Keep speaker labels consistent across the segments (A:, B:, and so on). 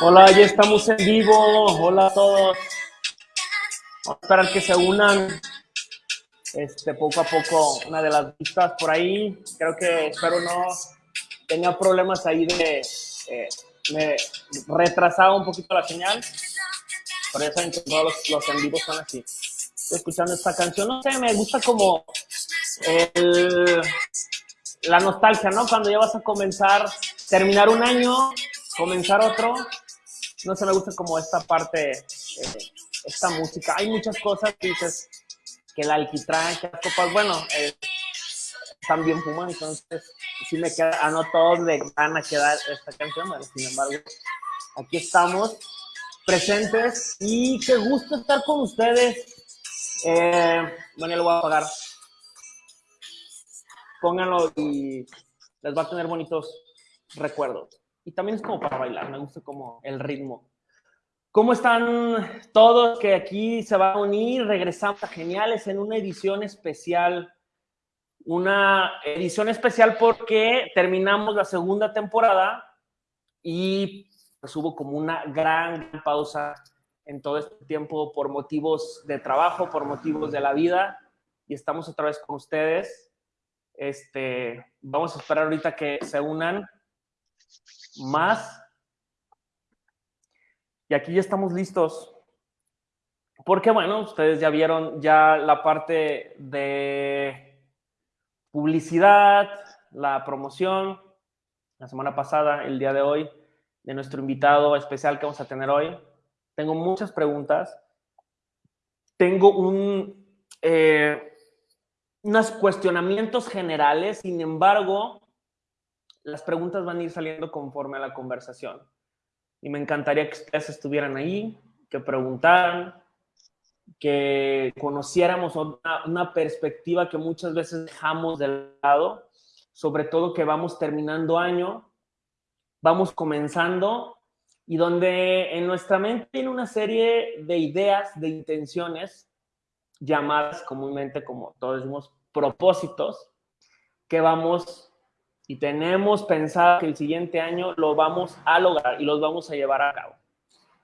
A: Hola, ya estamos en vivo. Hola a todos. Vamos a esperar que se unan este, poco a poco una de las vistas por ahí. Creo que espero no tenía problemas ahí de... eh, me retrasaba un poquito la señal. Saben que todos los, los en vivos son así. Estoy escuchando esta canción. No sé, me gusta como el, la nostalgia, ¿no? Cuando ya vas a comenzar, terminar un año, comenzar otro. No sé, me gusta como esta parte, eh, esta música. Hay muchas cosas dices, que el alquitrán, que las copas, bueno, eh, también fuman, entonces sí me queda, a no todos le van a quedar esta canción, sin embargo, aquí estamos presentes y qué gusto estar con ustedes. Eh, bueno, ya lo voy a apagar. Pónganlo y les va a tener bonitos recuerdos. Y también es como para bailar, me gusta como el ritmo. ¿Cómo están todos que aquí se van a unir? Regresamos a Geniales en una edición especial. Una edición especial porque terminamos la segunda temporada y hubo como una gran, pausa en todo este tiempo por motivos de trabajo, por motivos de la vida y estamos otra vez con ustedes. Este, vamos a esperar ahorita que se unan más y aquí ya estamos listos. Porque, bueno, ustedes ya vieron ya la parte de publicidad, la promoción, la semana pasada, el día de hoy, de nuestro invitado especial que vamos a tener hoy. Tengo muchas preguntas. Tengo un, eh, unos cuestionamientos generales, sin embargo, las preguntas van a ir saliendo conforme a la conversación y me encantaría que ustedes estuvieran ahí, que preguntaran, que conociéramos una, una, perspectiva que muchas veces dejamos de lado, sobre todo que vamos terminando año, vamos comenzando y donde en nuestra mente tiene una serie de ideas, de intenciones, llamadas comúnmente, como todos decimos, propósitos, que vamos y tenemos pensado que el siguiente año lo vamos a lograr y los vamos a llevar a cabo.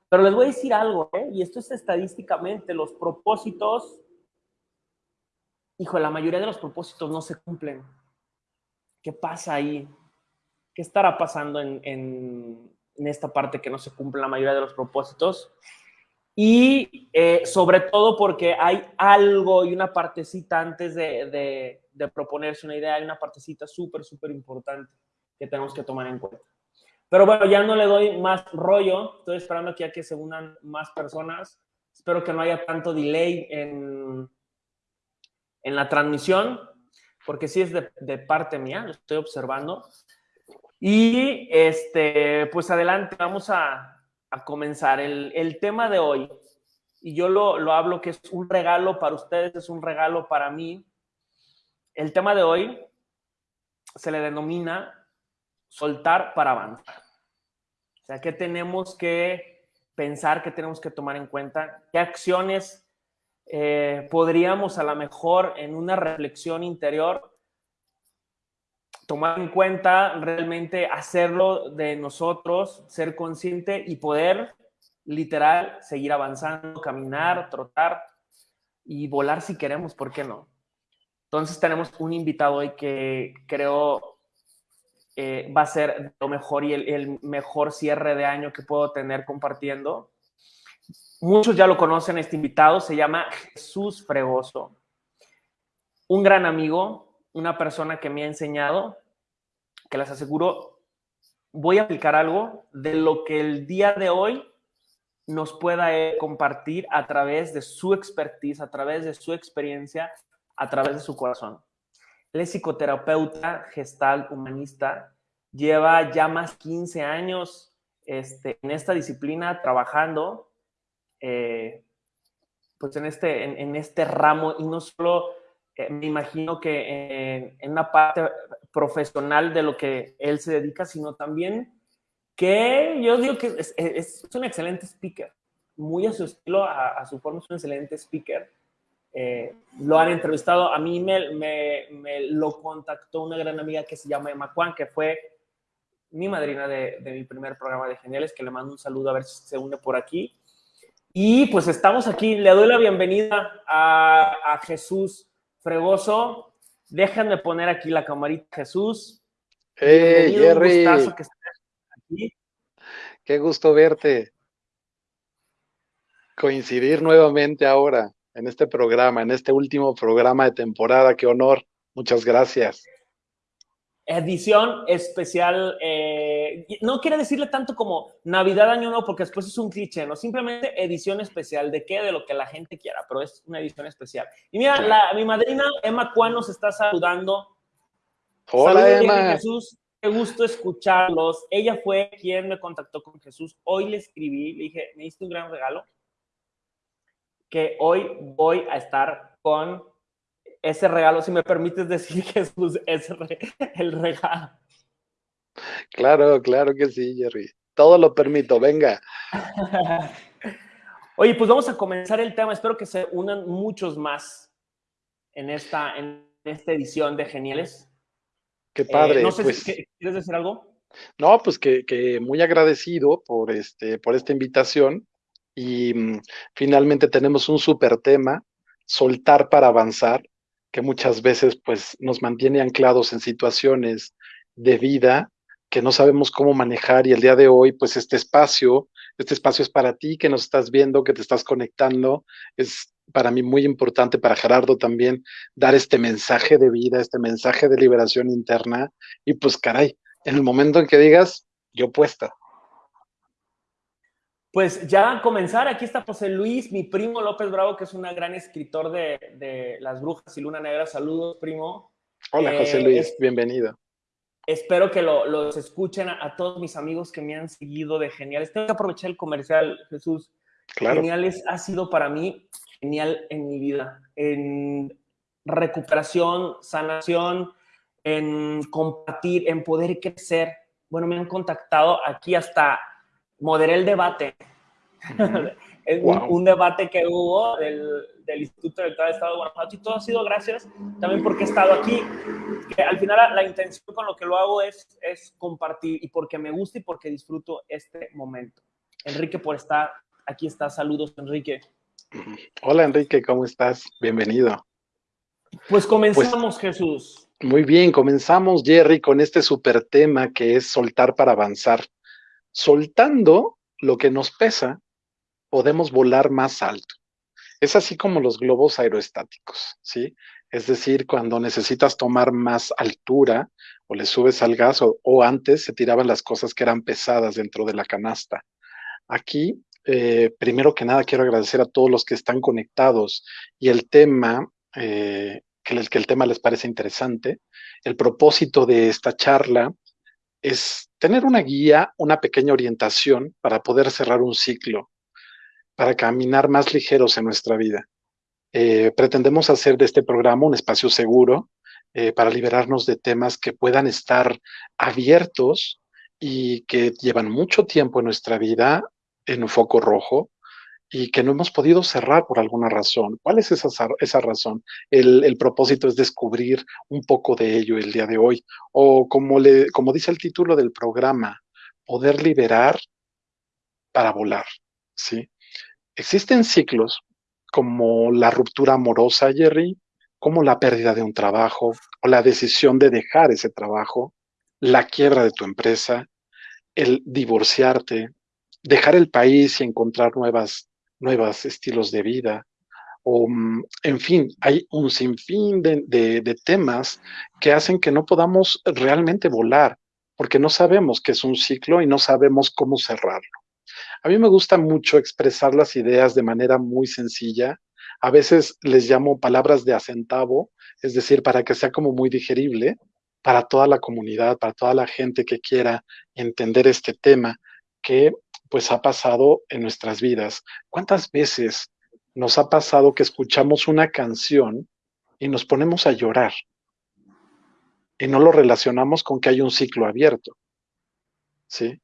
A: Pero les voy a decir algo, ¿eh? y esto es estadísticamente, los propósitos, hijo, la mayoría de los propósitos no se cumplen. ¿Qué pasa ahí? ¿Qué estará pasando en, en, en esta parte que no se cumple la mayoría de los propósitos? Y eh, sobre todo porque hay algo y una partecita antes de, de, de proponerse una idea, hay una partecita súper, súper importante que tenemos que tomar en cuenta. Pero bueno, ya no le doy más rollo, estoy esperando aquí a que se unan más personas. Espero que no haya tanto delay en, en la transmisión, porque sí es de, de parte mía, lo estoy observando. Y este, pues adelante, vamos a, comenzar. El, el, tema de hoy, y yo lo, lo, hablo que es un regalo para ustedes, es un regalo para mí. El tema de hoy se le denomina soltar para avanzar. O sea, ¿qué tenemos que pensar, qué tenemos que tomar en cuenta? ¿Qué acciones eh, podríamos a lo mejor en una reflexión interior tomar en cuenta, realmente hacerlo de nosotros, ser consciente y poder literal seguir avanzando, caminar, trotar y volar si queremos, ¿por qué no? Entonces tenemos un invitado hoy que creo eh, va a ser lo mejor y el, el, mejor cierre de año que puedo tener compartiendo. Muchos ya lo conocen, este invitado se llama Jesús Fregoso, un gran amigo, una persona que me ha enseñado, que les aseguro, voy a aplicar algo de lo que el día de hoy nos pueda compartir a través de su expertise, a través de su experiencia, a través de su corazón. Él es psicoterapeuta gestal humanista, lleva ya más 15 años este, en esta disciplina trabajando eh, pues en este, en este ramo y no solo eh, me imagino que en, una parte profesional de lo que él se dedica, sino también que yo digo que es, es, es un excelente speaker. muy a su estilo, a, su forma, es un excelente speaker. Eh, lo han entrevistado, a mí me, me, me, lo contactó una gran amiga que se llama Emma Juan, que fue mi madrina de, de, mi primer programa de Geniales, que le mando un saludo a ver si se une por aquí. Y pues estamos aquí, le doy la bienvenida a, a Jesús Fregoso. Déjenme poner aquí la camarita, Jesús.
B: Hey, Jerry. que aquí. Qué gusto verte. Coincidir nuevamente ahora en este programa, en este último programa de temporada. Qué honor. Muchas gracias
A: edición especial, eh, no quiere decirle tanto como Navidad, Año Nuevo, porque después es un cliché, ¿no? Simplemente edición especial, ¿de qué? De lo que la gente quiera, pero es una edición especial. Y mira, la, mi madrina Emma Cuán nos está saludando.
B: Hola, Emma.
A: Jesús, qué gusto escucharlos. Ella fue quien me contactó con Jesús. Hoy le escribí, le dije, me diste un gran regalo, que hoy voy a estar con ese regalo, si me permites decir, Jesús, es el regalo.
B: Claro, claro que sí, Jerry. Todo lo permito, venga.
A: Oye, pues vamos a comenzar el tema. Espero que se unan muchos más en esta, en esta edición de Geniales.
B: Qué padre.
A: Eh, no sé pues, ¿quieres decir algo?
B: No, pues que, que, muy agradecido por, este, por esta invitación y mm, finalmente tenemos un súper tema, soltar para avanzar que muchas veces pues nos mantiene anclados en situaciones de vida que no sabemos cómo manejar y el día de hoy pues este espacio, este espacio es para ti que nos estás viendo, que te estás conectando, es para mí muy importante, para Gerardo también, dar este mensaje de vida, este mensaje de liberación interna y pues caray, en el momento en que digas, yo puesta,
A: pues ya a comenzar, aquí está José Luis, mi primo López Bravo, que es un gran escritor de, Las Brujas y Luna Negra. Saludos, primo.
B: Hola, José eh, Luis, bienvenido.
A: Espero que los escuchen a, todos mis amigos que me han seguido de Geniales. Tengo que aprovechar el comercial, Jesús. Geniales ha sido para mí genial en mi vida, en recuperación, sanación, en compartir, en poder crecer. Bueno, me han contactado aquí hasta moderé el debate. un, debate que hubo del, del Instituto Electoral del Estado de Guanajuato y todo ha sido gracias también porque he estado aquí. Que al final la, intención con lo que lo hago es, es compartir y porque me gusta y porque disfruto este momento. Enrique, por estar aquí está. Saludos, Enrique.
B: Hola, Enrique, ¿cómo estás? Bienvenido.
A: Pues comenzamos, pues, Jesús.
B: Muy bien, comenzamos, Jerry, con este super tema que es soltar para avanzar soltando lo que nos pesa, podemos volar más alto. Es así como los globos aerostáticos, ¿sí? Es decir, cuando necesitas tomar más altura o le subes al gas o, antes se tiraban las cosas que eran pesadas dentro de la canasta. Aquí, eh, primero que nada, quiero agradecer a todos los que están conectados y el tema, eh, que, que el tema les parece interesante. El propósito de esta charla es tener una guía, una pequeña orientación para poder cerrar un ciclo, para caminar más ligeros en nuestra vida. Eh, pretendemos hacer de este programa un espacio seguro eh, para liberarnos de temas que puedan estar abiertos y que llevan mucho tiempo en nuestra vida en un foco rojo y que no hemos podido cerrar por alguna razón. ¿Cuál es esa, esa razón? El, propósito es descubrir un poco de ello el día de hoy. O como, le, como dice el título del programa, poder liberar para volar. ¿sí? Existen ciclos como la ruptura amorosa, Jerry, como la pérdida de un trabajo o la decisión de dejar ese trabajo, la quiebra de tu empresa, el divorciarte, dejar el país y encontrar nuevas nuevos estilos de vida, o mm, en fin, hay un sinfín de, de, temas que hacen que no podamos realmente volar, porque no sabemos qué es un ciclo y no sabemos cómo cerrarlo. A mí me gusta mucho expresar las ideas de manera muy sencilla. A veces les llamo palabras de acentavo, es decir, para que sea como muy digerible para toda la comunidad, para toda la gente que quiera entender este tema, que pues ha pasado en nuestras vidas. ¿Cuántas veces nos ha pasado que escuchamos una canción y nos ponemos a llorar? Y no lo relacionamos con que hay un ciclo abierto. ¿Sí?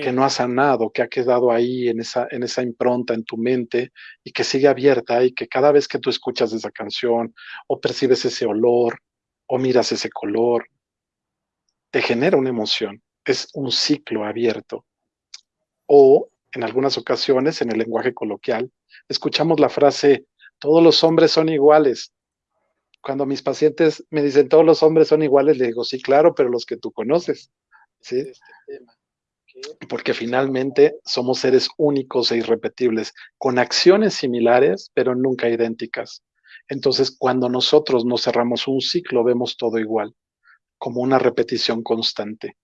B: que no ha sanado, que ha quedado ahí en esa, en esa impronta en tu mente y que sigue abierta y que cada vez que tú escuchas esa canción o percibes ese olor o miras ese color, te genera una emoción. Es un ciclo abierto. O en algunas ocasiones, en el lenguaje coloquial, escuchamos la frase, todos los hombres son iguales. Cuando mis pacientes me dicen, todos los hombres son iguales, le digo, sí, claro, pero los que tú conoces. ¿sí? Este porque finalmente somos seres únicos e irrepetibles, con acciones similares, pero nunca idénticas. Entonces, cuando nosotros nos cerramos un ciclo, vemos todo igual, como una repetición constante.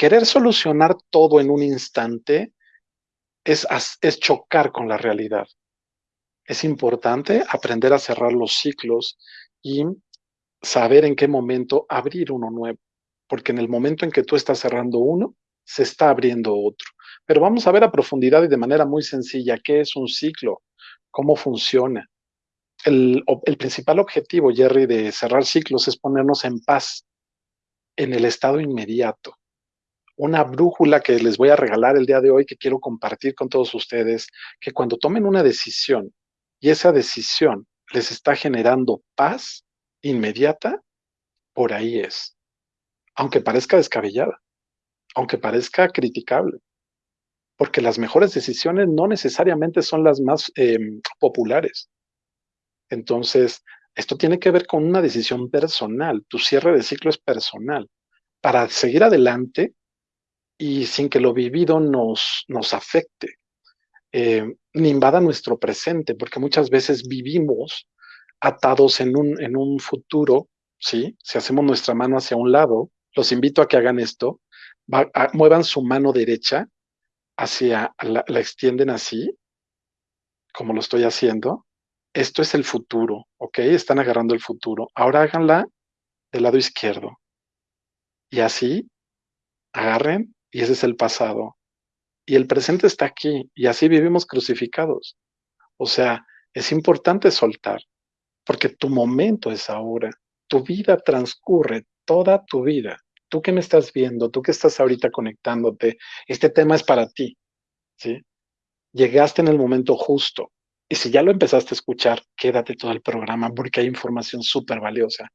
B: Querer solucionar todo en un instante es, chocar con la realidad. Es importante aprender a cerrar los ciclos y saber en qué momento abrir uno nuevo, porque en el momento en que tú estás cerrando uno, se está abriendo otro. Pero vamos a ver a profundidad y de manera muy sencilla qué es un ciclo, cómo funciona. El, el, principal objetivo, Jerry, de cerrar ciclos es ponernos en paz en el estado inmediato. Una brújula que les voy a regalar el día de hoy, que quiero compartir con todos ustedes, que cuando tomen una decisión y esa decisión les está generando paz inmediata, por ahí es. Aunque parezca descabellada aunque parezca criticable, porque las mejores decisiones no necesariamente son las más em, populares. Entonces, esto tiene que ver con una decisión personal, tu cierre de ciclo es personal, para seguir adelante y sin que lo vivido nos, nos afecte, eh, ni invada nuestro presente, porque muchas veces vivimos atados en un, en un futuro, ¿sí? Si hacemos nuestra mano hacia un lado, los invito a que hagan esto, muevan su mano derecha hacia, la, la extienden así, como lo estoy haciendo. Esto es el futuro, ¿ok? Están agarrando el futuro. Ahora háganla del lado izquierdo. Y así, agarren, y ese es el pasado. Y el presente está aquí, y así vivimos crucificados. O sea, es importante soltar, porque tu momento es ahora. Tu vida transcurre, toda tu vida tú que me estás viendo, tú que estás ahorita conectándote, este tema es para ti, ¿sí? Llegaste en el momento justo. Y si ya lo empezaste a escuchar, quédate todo el programa porque hay información súper valiosa.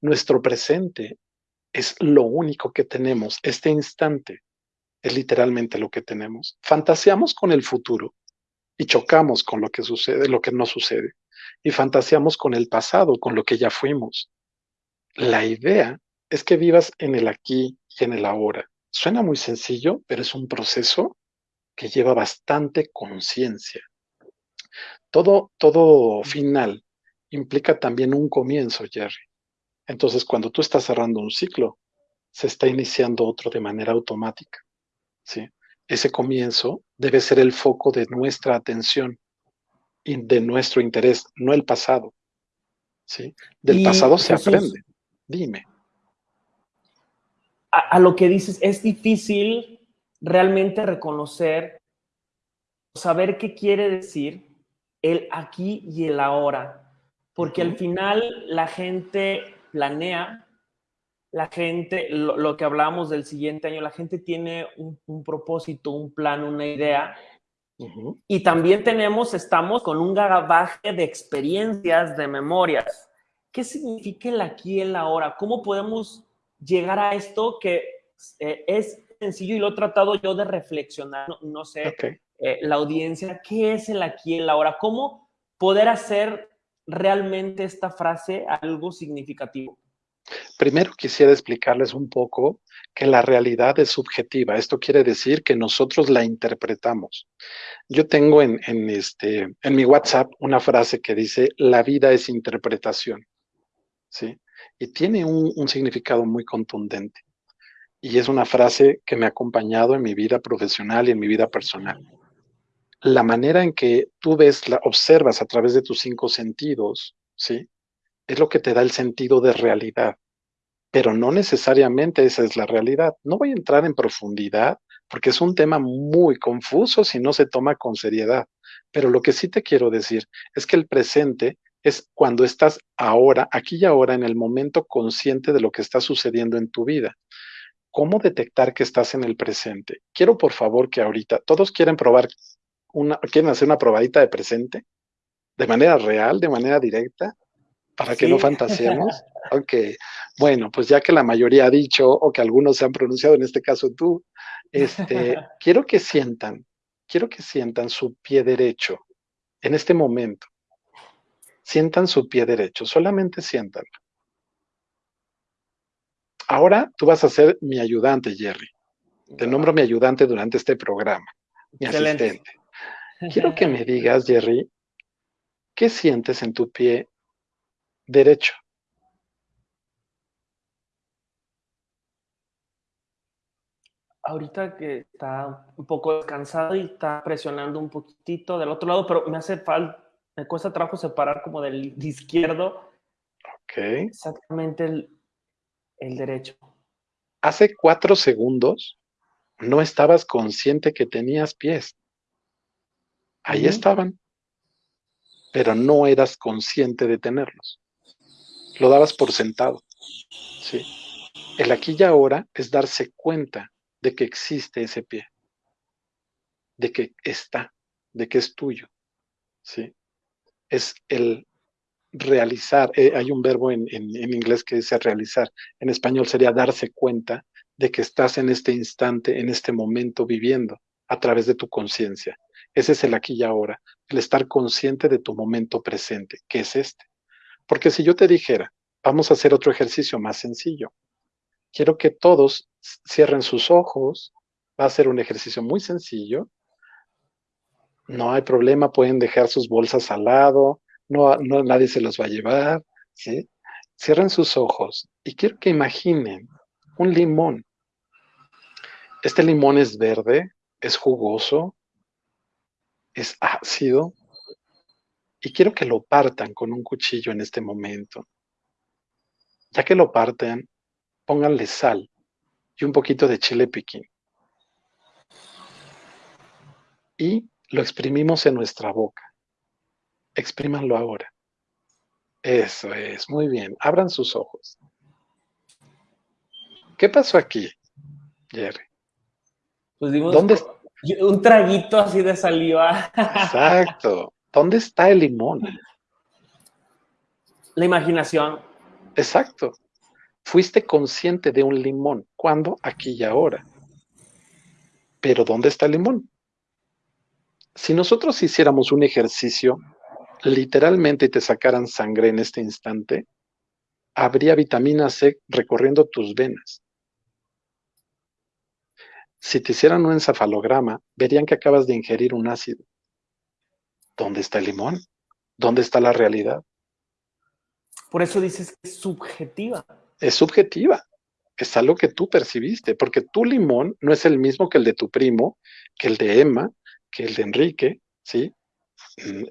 B: Nuestro presente es lo único que tenemos. Este instante es literalmente lo que tenemos. Fantaseamos con el futuro y chocamos con lo que sucede, lo que no sucede. Y fantaseamos con el pasado, con lo que ya fuimos. La idea es que vivas en el aquí y en el ahora. Suena muy sencillo, pero es un proceso que lleva bastante conciencia. Todo, todo final implica también un comienzo, Jerry. Entonces, cuando tú estás cerrando un ciclo, se está iniciando otro de manera automática. ¿Sí? Ese comienzo debe ser el foco de nuestra atención y de nuestro interés, no el pasado. ¿sí? Del pasado se aprende. Dime
A: a, lo que dices, es difícil realmente reconocer, saber qué quiere decir el aquí y el ahora, porque al final la gente planea, la gente, lo, que hablábamos del siguiente año, la gente tiene un, propósito, un plan, una idea, y también tenemos, estamos con un gagabaje de experiencias, de memorias. ¿Qué significa el aquí y el ahora? ¿Cómo podemos llegar a esto que eh, es sencillo y lo he tratado yo de reflexionar, no, sé, eh, la audiencia, ¿qué es el aquí y el ahora? ¿Cómo poder hacer realmente esta frase algo significativo?
B: Primero quisiera explicarles un poco que la realidad es subjetiva. Esto quiere decir que nosotros la interpretamos. Yo tengo en, este, en mi WhatsApp una frase que dice, la vida es interpretación. ¿Sí? y tiene un, significado muy contundente. Y es una frase que me ha acompañado en mi vida profesional y en mi vida personal. La manera en que tú ves, la, observas a través de tus cinco sentidos, ¿sí? Es lo que te da el sentido de realidad. Pero no necesariamente esa es la realidad. No voy a entrar en profundidad porque es un tema muy confuso si no se toma con seriedad. Pero lo que sí te quiero decir es que el presente es cuando estás ahora, aquí y ahora, en el momento consciente de lo que está sucediendo en tu vida. cómo detectar que estás en el presente. Quiero por favor que ahorita, todos quieren probar una, quieren hacer una probadita de presente, de manera real, de manera directa, para que no fantaseemos. Ok, bueno, pues ya que la mayoría ha dicho o que algunos se han pronunciado, en este caso tú, este, quiero que sientan, quiero que sientan su pie derecho en este momento. Sientan su pie derecho, solamente sientan. Ahora tú vas a ser mi ayudante, Jerry. Te nombro mi ayudante durante este programa, mi
A: Excelente.
B: asistente. Quiero que me digas, Jerry, ¿qué sientes en tu pie derecho?
A: Ahorita que está un poco descansado y está presionando un poquitito del otro lado, pero me hace falta, me cuesta trabajo separar como del izquierdo
B: Ok.
A: exactamente el, el derecho.
B: Hace cuatro segundos no estabas consciente que tenías pies. Ahí estaban, pero no eras consciente de tenerlos. Lo dabas por sentado. Sí. El aquí y ahora es darse cuenta de que existe ese pie, de que está, de que es tuyo. Sí. Es el realizar, eh, hay un verbo en, en, en, inglés que dice realizar, en español sería darse cuenta de que estás en este instante, en este momento viviendo a través de tu conciencia. Ese es el aquí y ahora, el estar consciente de tu momento presente, que es este. Porque si yo te dijera, vamos a hacer otro ejercicio más sencillo, quiero que todos cierren sus ojos, va a ser un ejercicio muy sencillo, no hay problema, pueden dejar sus bolsas al lado, no, no nadie se los va a llevar, ¿sí? Cierren sus ojos y quiero que imaginen un limón. Este limón es verde, es jugoso, es ácido y quiero que lo partan con un cuchillo en este momento. Ya que lo parten, pónganle sal y un poquito de chile piquín. Y lo exprimimos en nuestra boca. Exprímanlo ahora. Eso es, muy bien. Abran sus ojos. ¿Qué pasó aquí, Jerry?
A: Pues dimos
B: ¿Dónde?
A: un traguito así de saliva.
B: Exacto. ¿Dónde está el limón?
A: La imaginación.
B: Exacto. Fuiste consciente de un limón. ¿Cuándo? Aquí y ahora. Pero ¿dónde está el limón? Si nosotros hiciéramos un ejercicio, literalmente te sacaran sangre en este instante, habría vitamina C recorriendo tus venas. Si te hicieran un encefalograma, verían que acabas de ingerir un ácido. ¿Dónde está el limón? ¿Dónde está la realidad?
A: Por eso dices que es subjetiva.
B: Es subjetiva. Es algo que tú percibiste, porque tu limón no es el mismo que el de tu primo, que el de Emma, que el de Enrique, ¿sí?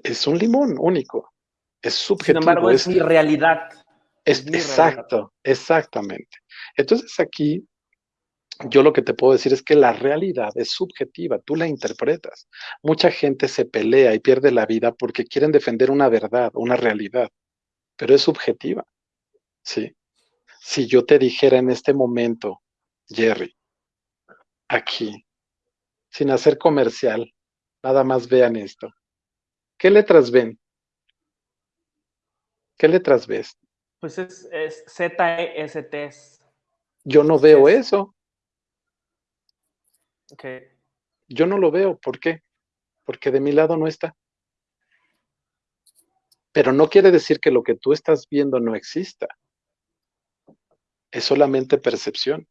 B: Es un limón único. Es subjetivo.
A: Sin embargo, es, es mi realidad.
B: Es, exacto, realidad. exactamente. Entonces aquí yo lo que te puedo decir es que la realidad es subjetiva, tú la interpretas. Mucha gente se pelea y pierde la vida porque quieren defender una verdad, una realidad, pero es subjetiva. Sí. Si yo te dijera en este momento, Jerry, aquí, sin hacer comercial, nada más vean esto. ¿Qué letras ven? ¿Qué letras ves?
A: Pues es, es Z-E-S-T.
B: Yo no veo eso.
A: Okay.
B: Yo no lo veo. ¿Por qué? Porque de mi lado no está. Pero no quiere decir que lo que tú estás viendo no exista. Es solamente percepción.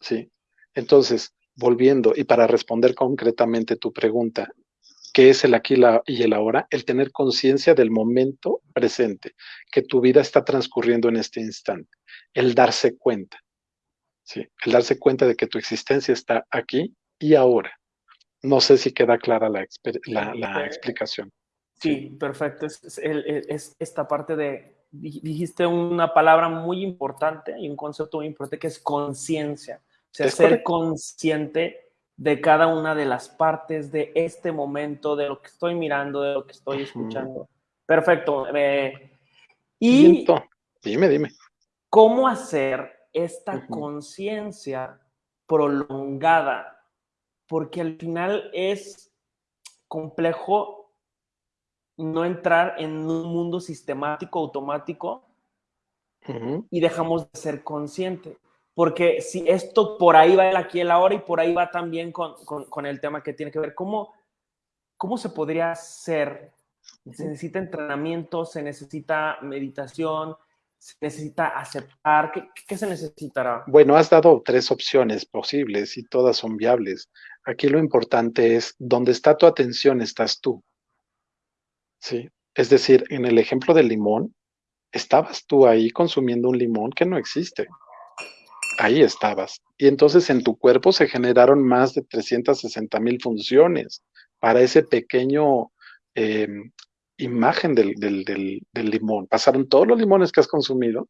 B: ¿Sí? Entonces, volviendo y para responder concretamente tu pregunta, ¿qué es el aquí y el ahora? El tener conciencia del momento presente, que tu vida está transcurriendo en este instante. El darse cuenta. ¿Sí? El darse cuenta de que tu existencia está aquí y ahora. No sé si queda clara la, la, la explicación.
A: Sí, sí. perfecto. Es, es, es, esta parte de, dijiste una palabra muy importante y un concepto muy importante que es conciencia. O sea, ser correcto. consciente de cada una de las partes de este momento, de lo que estoy mirando, de lo que estoy escuchando. Perfecto. Eh, y
B: dime, dime.
A: ¿Cómo hacer esta conciencia prolongada, porque al final es complejo no entrar en un mundo sistemático, automático, y dejamos de ser consciente. Porque si esto por ahí va el aquí y el ahora y por ahí va también con, con- con el tema que tiene que ver, ¿cómo, cómo se podría hacer? Se necesita entrenamiento, se necesita meditación, se necesita aceptar. ¿Qué, se necesitará?
B: Bueno, has dado tres opciones posibles y todas son viables. Aquí lo importante es, donde está tu atención, estás tú. ¿Sí? Es decir, en el ejemplo del limón, estabas tú ahí consumiendo un limón que no existe. Ahí estabas. Y entonces en tu cuerpo se generaron más de 360 mil funciones para ese pequeño eh, imagen del, del, del, limón. Pasaron todos los limones que has consumido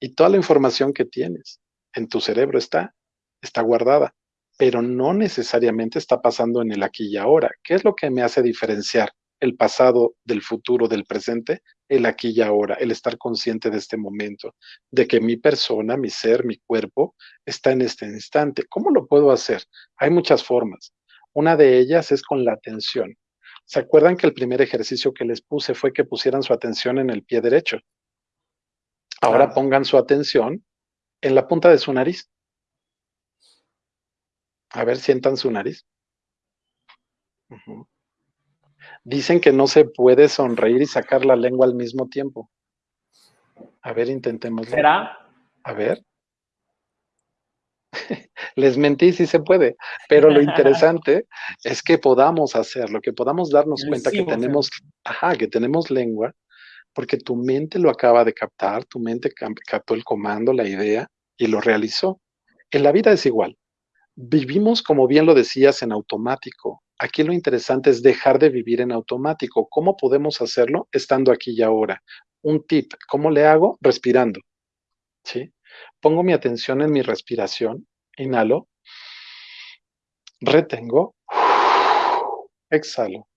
B: y toda la información que tienes en tu cerebro está, está guardada, pero no necesariamente está pasando en el aquí y ahora. ¿Qué es lo que me hace diferenciar el pasado del futuro, del presente? El aquí y ahora, el estar consciente de este momento, de que mi persona, mi ser, mi cuerpo está en este instante. ¿Cómo lo puedo hacer? Hay muchas formas. Una de ellas es con la atención. ¿Se acuerdan que el primer ejercicio que les puse fue que pusieran su atención en el pie derecho? Ahora
A: Claro.
B: pongan su atención en la punta de su nariz. A ver, sientan su nariz. Dicen que no se puede sonreír y sacar la lengua al mismo tiempo. A ver, intentémoslo.
A: ¿Será?
B: A ver. Les mentí, sí se puede, pero lo interesante es que podamos hacerlo, que podamos darnos cuenta que tenemos, ajá, que tenemos lengua, porque tu mente lo acaba de captar, tu mente captó el comando, la idea y lo realizó. En la vida es igual. Vivimos, como bien lo decías, en automático. Aquí lo interesante es dejar de vivir en automático. ¿Cómo podemos hacerlo? Estando aquí y ahora. Un tip, ¿cómo le hago? Respirando. ¿Sí? Pongo mi atención en mi respiración. Inhalo. Retengo. Exhalo.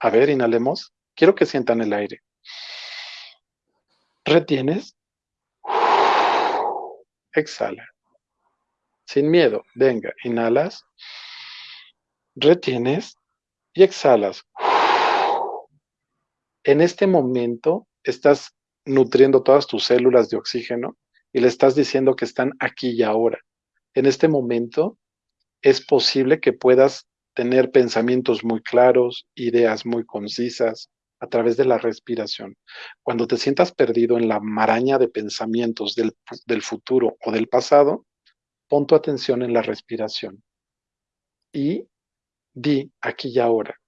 B: A ver, inhalemos. Quiero que sientan el aire. Retienes. Exhala. Sin miedo. Venga, inhalas. Retienes y exhalas. En este momento estás nutriendo todas tus células de oxígeno y le estás diciendo que están aquí y ahora. En este momento es posible que puedas tener pensamientos muy claros, ideas muy concisas a través de la respiración. Cuando te sientas perdido en la maraña de pensamientos del, futuro o del pasado, pon tu atención en la respiración y di aquí y ahora.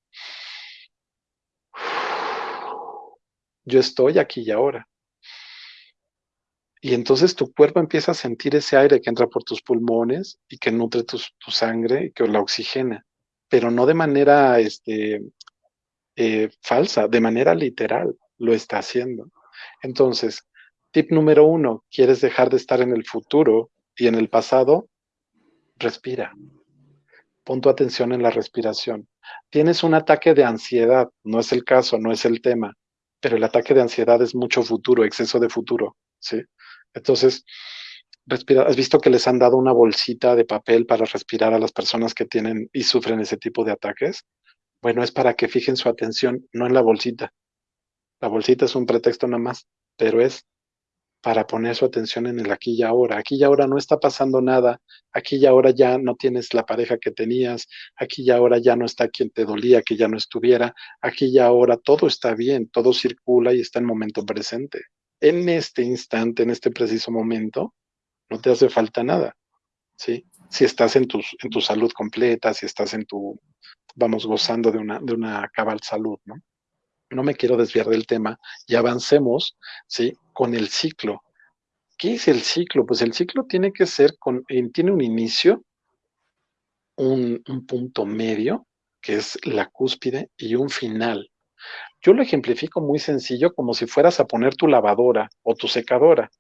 B: Yo estoy aquí y ahora. Y entonces tu cuerpo empieza a sentir ese aire que entra por tus pulmones y que nutre tu, sangre y que la oxigena, pero no de manera este, eh, falsa, de manera literal lo está haciendo. Entonces, tip número uno, ¿quieres dejar de estar en el futuro y en el pasado? Respira. Pon tu atención en la respiración. Tienes un ataque de ansiedad, no es el caso, no es el tema, pero el ataque de ansiedad es mucho futuro, exceso de futuro, ¿sí? Entonces, respira. ¿Has visto que les han dado una bolsita de papel para respirar a las personas que tienen y sufren ese tipo de ataques? Bueno, es para que fijen su atención, no en la bolsita. La bolsita es un pretexto nada más, pero es para poner su atención en el aquí y ahora. Aquí y ahora no está pasando nada. Aquí y ahora ya no tienes la pareja que tenías. Aquí y ahora ya no está quien te dolía que ya no estuviera. Aquí y ahora todo está bien, todo circula y está en momento presente. En este instante, en este preciso momento, no te hace falta nada. ¿sí? Si estás en, tus, en tu salud completa, si estás en tu, vamos, gozando de una, de una cabal salud, ¿no? No me quiero desviar del tema y avancemos, ¿sí? Con el ciclo. ¿Qué es el ciclo? Pues el ciclo tiene que ser con, tiene un inicio, un, un punto medio, que es la cúspide, y un final. Yo lo ejemplifico muy sencillo, como si fueras a poner tu lavadora o tu secadora.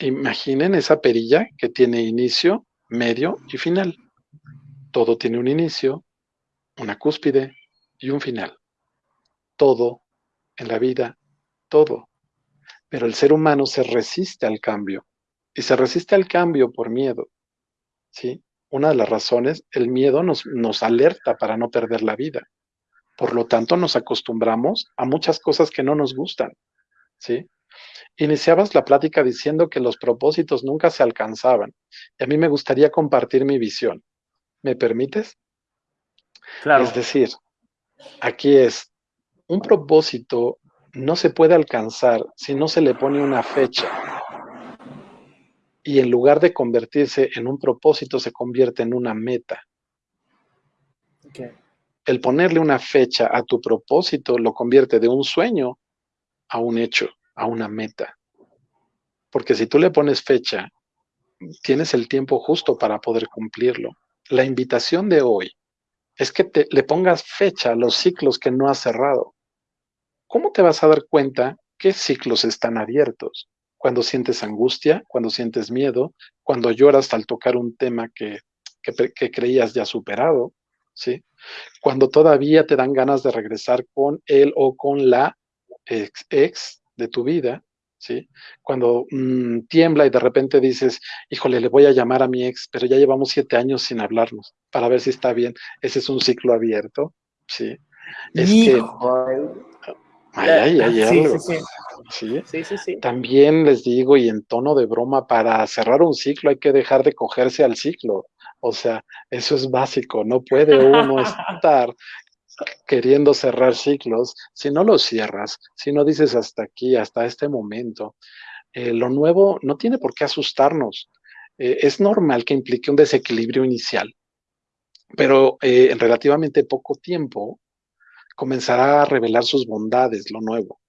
B: Imaginen esa perilla que tiene inicio, medio y final. Todo tiene un inicio, una cúspide y un final. Todo en la vida, todo. Pero el ser humano se resiste al cambio. y se resiste al cambio por miedo, ¿sí? Una de las razones, el miedo nos, nos alerta para no perder la vida. Por lo tanto, nos acostumbramos a muchas cosas que no nos gustan, ¿sí? Iniciabas la plática diciendo que los propósitos nunca se alcanzaban. Y a mí me gustaría compartir mi visión. ¿Me permites?
A: Claro.
B: Es decir, aquí es, un propósito no se puede alcanzar si no se le pone una fecha. Y en lugar de convertirse en un propósito, se convierte en una meta.
A: Okay.
B: El ponerle una fecha a tu propósito lo convierte de un sueño a un hecho, a una meta. Porque si tú le pones fecha, tienes el tiempo justo para poder cumplirlo. La invitación de hoy es que te, le pongas fecha a los ciclos que no has cerrado. ¿Cómo te vas a dar cuenta qué ciclos están abiertos? Cuando sientes angustia, cuando sientes miedo, cuando lloras al tocar un tema que, creías ya superado, ¿sí? Cuando todavía te dan ganas de regresar con él o con la ex, ex de tu vida, ¿sí? Cuando mmm, tiembla y de repente dices, híjole, le voy a llamar a mi ex, pero ya llevamos siete años sin hablarnos para ver si está bien. Ese es un ciclo abierto, ¿sí? Es
A: Hijo.
B: que... Ay, ay, ay,
A: sí,
B: algo.
A: sí, sí.
B: ¿sí?
A: Sí, sí, sí.
B: También les digo, y en tono de broma, para cerrar un ciclo hay que dejar de cogerse al ciclo. O sea, eso es básico. No puede uno estar queriendo cerrar ciclos si no los cierras, si no dices hasta aquí, hasta este momento. Eh, lo nuevo no tiene por qué asustarnos. Eh, es normal que implique un desequilibrio inicial, pero eh, en relativamente poco tiempo comenzará a revelar sus bondades, lo nuevo.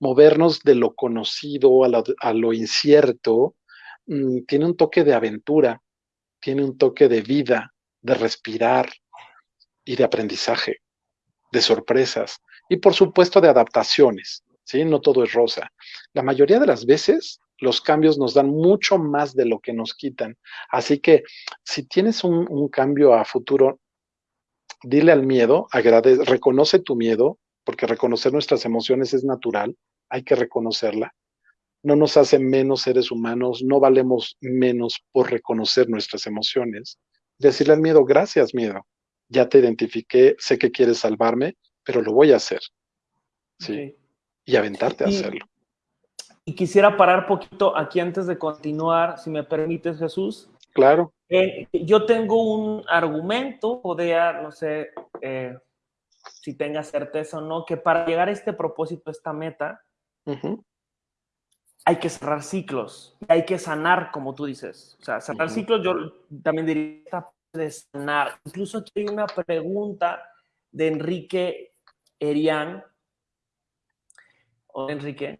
B: Movernos de lo conocido a lo, incierto mmm, tiene un toque de aventura, tiene un toque de vida, de respirar y de aprendizaje, de sorpresas y por supuesto de adaptaciones. ¿sí? No todo es rosa. La mayoría de las veces los cambios nos dan mucho más de lo que nos quitan. Así que si tienes un, un cambio a futuro, dile al miedo, agradece, reconoce tu miedo, porque reconocer nuestras emociones es natural, hay que reconocerla. No nos hace menos seres humanos, no valemos menos por reconocer nuestras emociones. Decirle al miedo, gracias miedo, ya te identifiqué, sé que quieres salvarme, pero lo voy a hacer. Sí. Okay. Y aventarte a
A: y,
B: hacerlo.
A: Y quisiera parar poquito aquí antes de continuar, si me permites, Jesús.
B: Claro.
A: Eh, yo tengo un argumento, podría, no sé eh, si tenga certeza o no, que para llegar a este propósito, a esta meta, uh -huh. Hay que cerrar ciclos, hay que sanar, como tú dices. O sea, cerrar uh -huh. ciclos, yo también diría de sanar. Incluso aquí hay una pregunta de Enrique Erián, o Enrique,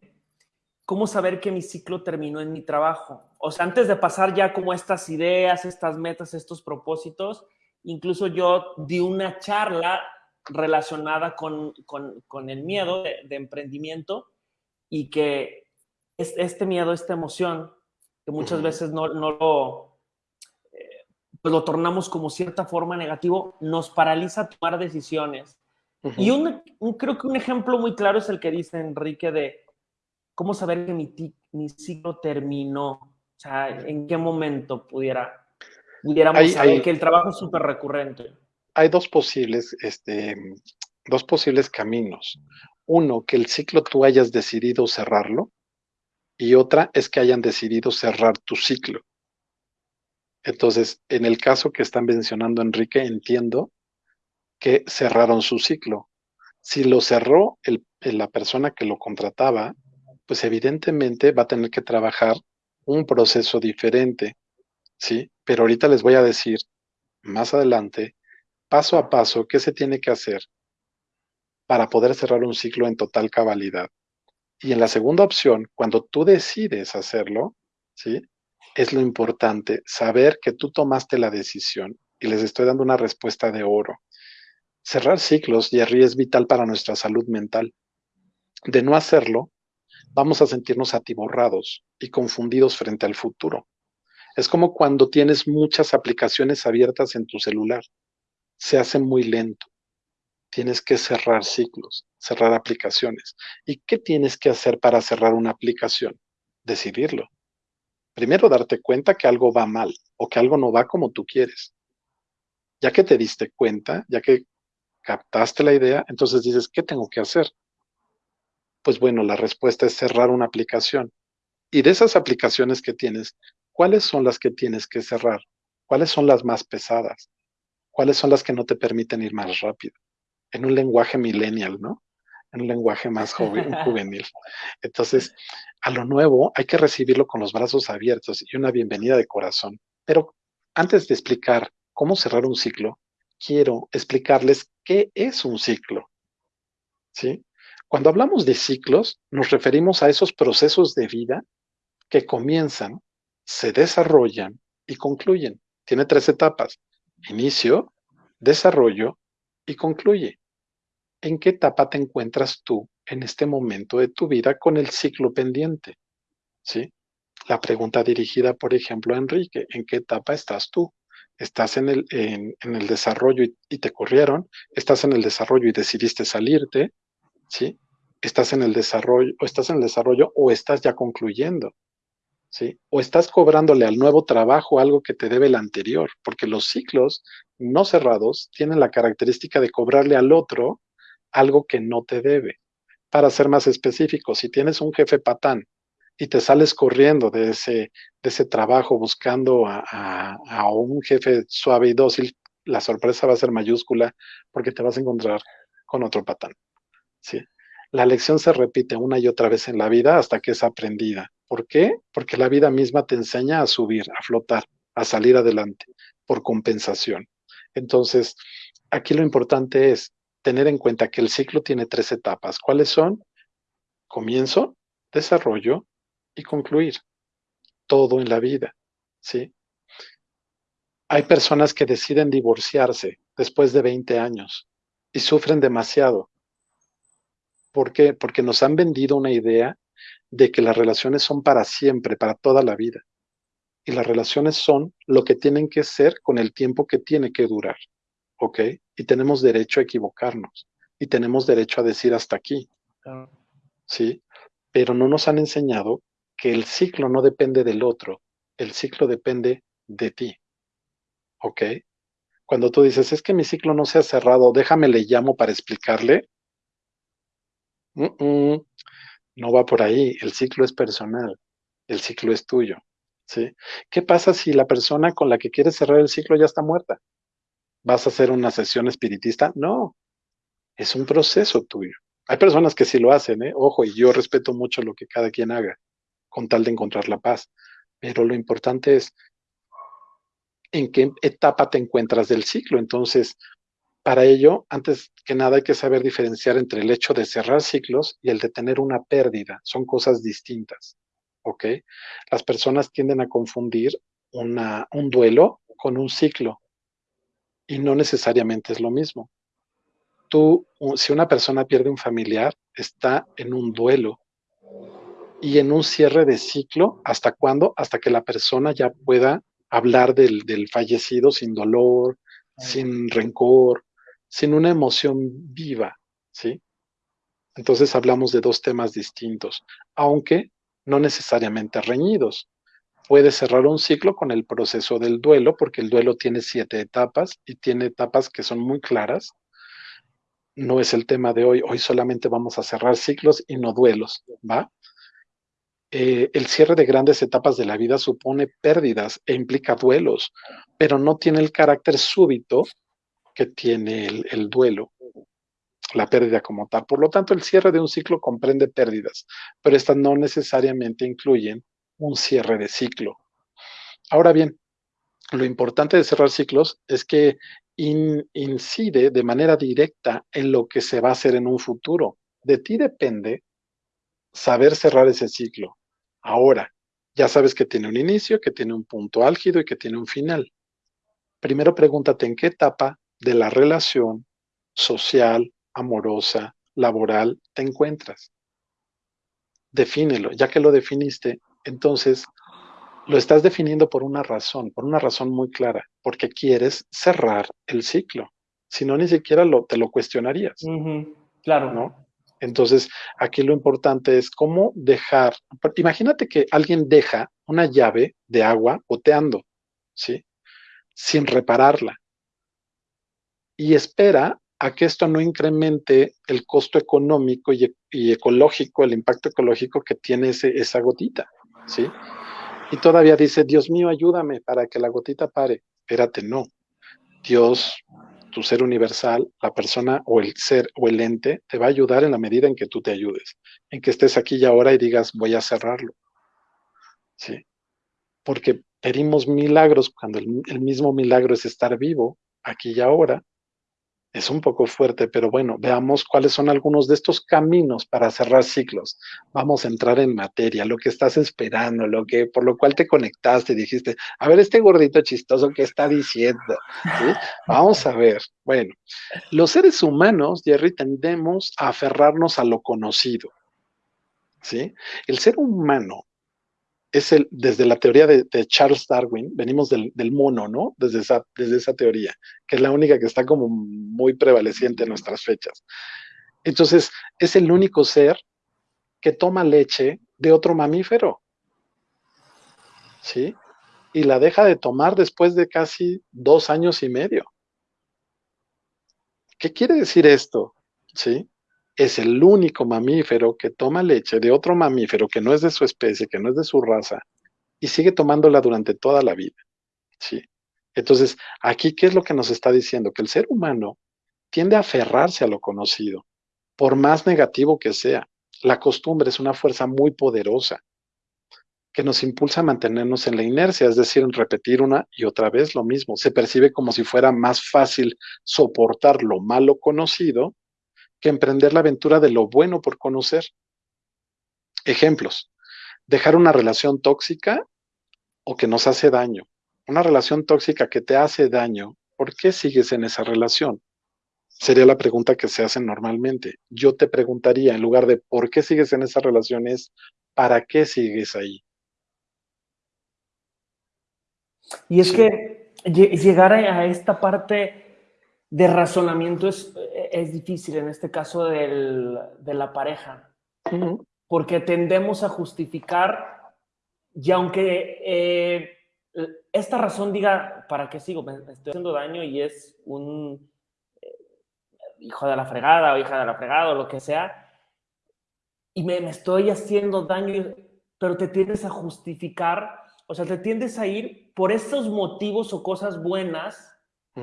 A: ¿cómo saber que mi ciclo terminó en mi trabajo? O sea, antes de pasar ya como estas ideas, estas metas, estos propósitos, incluso yo di una charla relacionada con, con, con el miedo de, de, emprendimiento y que este miedo, esta emoción, que muchas veces no, no lo, eh, pues lo tornamos como cierta forma negativo, nos paraliza a tomar decisiones. Uh -huh. Y un, un, creo que un ejemplo muy claro es el que dice Enrique de cómo saber que mi, mi ciclo terminó. O sea, en qué momento pudiera, pudiéramos hay, saber hay, que el trabajo es súper recurrente.
B: Hay dos posibles, este, dos posibles caminos. Uno, que el ciclo tú hayas decidido cerrarlo, y otra es que hayan decidido cerrar tu ciclo. Entonces, en el caso que están mencionando Enrique, entiendo que cerraron su ciclo. Si lo cerró el, la persona que lo contrataba, pues evidentemente va a tener que trabajar un proceso diferente, ¿sí? Pero ahorita les voy a decir más adelante, paso a paso, qué se tiene que hacer para poder cerrar un ciclo en total cabalidad. Y en la segunda opción, cuando tú decides hacerlo, ¿sí? Es lo importante, saber que tú tomaste la decisión y les estoy dando una respuesta de oro. Cerrar ciclos, Jerry, es vital para nuestra salud mental. De no hacerlo, vamos a sentirnos atiborrados y confundidos frente al futuro. Es como cuando tienes muchas aplicaciones abiertas en tu celular. Se hace muy lento. Tienes que cerrar ciclos, cerrar aplicaciones. ¿Y qué tienes que hacer para cerrar una aplicación? Decidirlo. Primero darte cuenta que algo va mal o que algo no va como tú quieres. Ya que te diste cuenta, ya que captaste la idea, entonces dices, ¿qué tengo que hacer? Pues bueno, la respuesta es cerrar una aplicación. Y de esas aplicaciones que tienes, ¿cuáles son las que tienes que cerrar? ¿Cuáles son las más pesadas? ¿Cuáles son las que no te permiten ir más rápido? En un lenguaje millennial, ¿no? En un lenguaje más joven, juvenil. Entonces, a lo nuevo hay que recibirlo con los brazos abiertos y una bienvenida de corazón. Pero antes de explicar cómo cerrar un ciclo, quiero explicarles qué es un ciclo. ¿Sí? Cuando hablamos de ciclos, nos referimos a esos procesos de vida que comienzan, se desarrollan y concluyen. Tiene tres etapas. Inicio, desarrollo y concluye. ¿En qué etapa te encuentras tú en este momento de tu vida con el ciclo pendiente? ¿Sí? La pregunta dirigida, por ejemplo, a Enrique, ¿en qué etapa estás tú? ¿Estás en el, en, el desarrollo y, y, te corrieron? ¿Estás en el desarrollo y decidiste salirte? ¿Sí? ¿Estás en el desarrollo o estás en el desarrollo o estás ya concluyendo? ¿Sí? O estás cobrándole al nuevo trabajo algo que te debe el anterior, porque los ciclos no cerrados tienen la característica de cobrarle al otro algo que no te debe. Para ser más específico, si tienes un jefe patán y te sales corriendo de ese, de ese trabajo buscando a, a, un jefe suave y dócil, la sorpresa va a ser mayúscula porque te vas a encontrar con otro patán. ¿sí? La lección se repite una y otra vez en la vida hasta que es aprendida. ¿Por qué? Porque la vida misma te enseña a subir, a flotar, a salir adelante, por compensación. Entonces, aquí lo importante es tener en cuenta que el ciclo tiene tres etapas. ¿Cuáles son? Comienzo, desarrollo y concluir. Todo en la vida, ¿sí? Hay personas que deciden divorciarse después de 20 años y sufren demasiado. ¿Por qué? Porque nos han vendido una idea de que las relaciones son para siempre, para toda la vida. Y las relaciones son lo que tienen que ser con el tiempo que tiene que durar. ¿Ok? Y tenemos derecho a equivocarnos. Y tenemos derecho a decir hasta aquí. ¿Sí? Pero no nos han enseñado que el ciclo no depende del otro, el ciclo depende de ti. ¿Ok? Cuando tú dices, es que mi ciclo no se ha cerrado, déjame le llamo para explicarle. no va por ahí, el ciclo es personal, el ciclo es tuyo. ¿sí? ¿Qué pasa si la persona con la que quieres cerrar el ciclo ya está muerta? ¿Vas a hacer una sesión espiritista? No, es un proceso tuyo. Hay personas que sí lo hacen, ¿eh? ojo, y yo respeto mucho lo que cada quien haga con tal de encontrar la paz. Pero lo importante es en qué etapa te encuentras del ciclo. Entonces, para ello, antes que nada hay que saber diferenciar entre el hecho de cerrar ciclos y el de tener una pérdida. Son cosas distintas. ¿Ok? Las personas tienden a confundir un duelo con un ciclo y no necesariamente es lo mismo. Tú, si una persona pierde un familiar, está en un duelo, y en un cierre de ciclo, ¿hasta cuándo? Hasta que la persona ya pueda hablar del, fallecido sin dolor, sin rencor, sin una emoción viva, ¿sí? Entonces hablamos de dos temas distintos, aunque no necesariamente reñidos. Puede cerrar un ciclo con el proceso del duelo, porque el duelo tiene siete etapas y tiene etapas que son muy claras. No es el tema de hoy, hoy solamente vamos a cerrar ciclos y no duelos, ¿va? Eh, el cierre de grandes etapas de la vida supone pérdidas e implica duelos, pero no tiene el carácter súbito que tiene el, duelo, la pérdida como tal. Por lo tanto, el cierre de un ciclo comprende pérdidas, pero estas no necesariamente incluyen un cierre de ciclo. Ahora bien, lo importante de cerrar ciclos es que incide de manera directa en lo que se va a hacer en un futuro. De ti depende saber cerrar ese ciclo. Ahora, ya sabes que tiene un inicio, que tiene un punto álgido y que tiene un final. Primero pregúntate en qué etapa de la relación social, amorosa, laboral te encuentras. Defínelo. Ya que lo definiste, entonces lo estás definiendo por una razón, por una razón muy clara, porque quieres cerrar el ciclo. Si no, ni siquiera lo, te lo cuestionarías.
A: Claro.
B: ¿no? Entonces, aquí lo importante es cómo dejar, imagínate que alguien deja una llave de agua goteando, ¿sí? Sin repararla. Y espera a que esto no incremente el costo económico y, ecológico, el impacto ecológico que tiene esa gotita, ¿sí? Y todavía dice, Dios mío, ayúdame para que la gotita pare. Espérate, no. Dios, tu ser universal, la persona o el ser o el ente, te va a ayudar en la medida en que tú te ayudes, en que estés aquí y ahora y digas, voy a cerrarlo. ¿Sí? Porque pedimos milagros cuando el mismo milagro es estar vivo aquí y ahora es un poco fuerte, pero bueno, veamos cuáles son algunos de estos caminos para cerrar ciclos. Vamos a entrar en materia, lo que estás esperando, lo que por lo cual te conectaste dijiste, a ver, este gordito chistoso, ¿qué está diciendo? Vamos a ver. Bueno, los seres humanos, Jerry, tendemos a aferrarnos a lo conocido. ¿Sí? El ser humano es el, desde la teoría de, Charles Darwin, venimos del, mono, ¿no? Desde esa, desde esa teoría, que es la única que está como muy prevaleciente en nuestras fechas. Entonces, es el único ser que toma leche de otro mamífero. ¿Sí? Y la deja de tomar después de casi dos años y medio. ¿Qué quiere decir esto? ¿Sí? Es el único mamífero que toma leche de otro mamífero que no es de su especie, que no es de su raza, y sigue tomándola durante toda la vida. ¿sí? Entonces, aquí, ¿qué es lo que nos está diciendo? Que el ser humano tiende a aferrarse a lo conocido, por más negativo que sea. La costumbre es una fuerza muy poderosa que nos impulsa a mantenernos en la inercia, es decir, en repetir una y otra vez lo mismo. Se percibe como si fuera más fácil soportar lo malo conocido que emprender la aventura de lo bueno por conocer. Ejemplos, dejar una relación tóxica o que nos hace daño. Una relación tóxica que te hace daño, ¿por qué sigues en esa relación? Sería la pregunta que se hace normalmente. Yo te preguntaría, en lugar de ¿por qué sigues en esa relación? es ¿para qué sigues ahí?
A: Y es que llegar a esta parte de razonamiento es, es difícil en este caso del, de la pareja, porque tendemos a justificar, y aunque eh, esta razón diga, ¿para qué sigo? Me estoy haciendo daño y es un eh, hijo de la fregada o hija de la fregada o lo que sea, y me, me estoy haciendo daño, pero te tiendes a justificar, o sea, te tiendes a ir por esos motivos o cosas buenas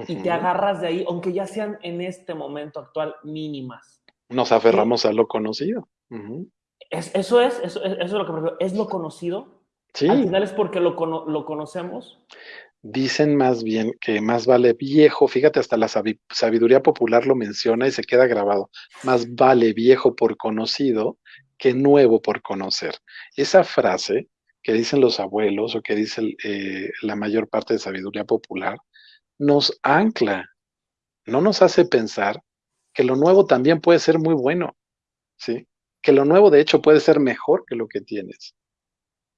A: y te agarras de ahí, aunque ya sean en este momento actual mínimas.
B: Nos aferramos a lo conocido.
A: es, eso es, eso, es lo que prefiero. ¿Es lo conocido? Sí. Al final es porque lo, lo conocemos.
B: Dicen más bien que más vale viejo, fíjate, hasta la sabiduría popular lo menciona y se queda grabado. Más vale viejo por conocido que nuevo por conocer. Esa frase que dicen los abuelos o que dice eh, la mayor parte de sabiduría popular, nos ancla, no nos hace pensar que lo nuevo también puede ser muy bueno, ¿sí? Que lo nuevo de hecho puede ser mejor que lo que tienes.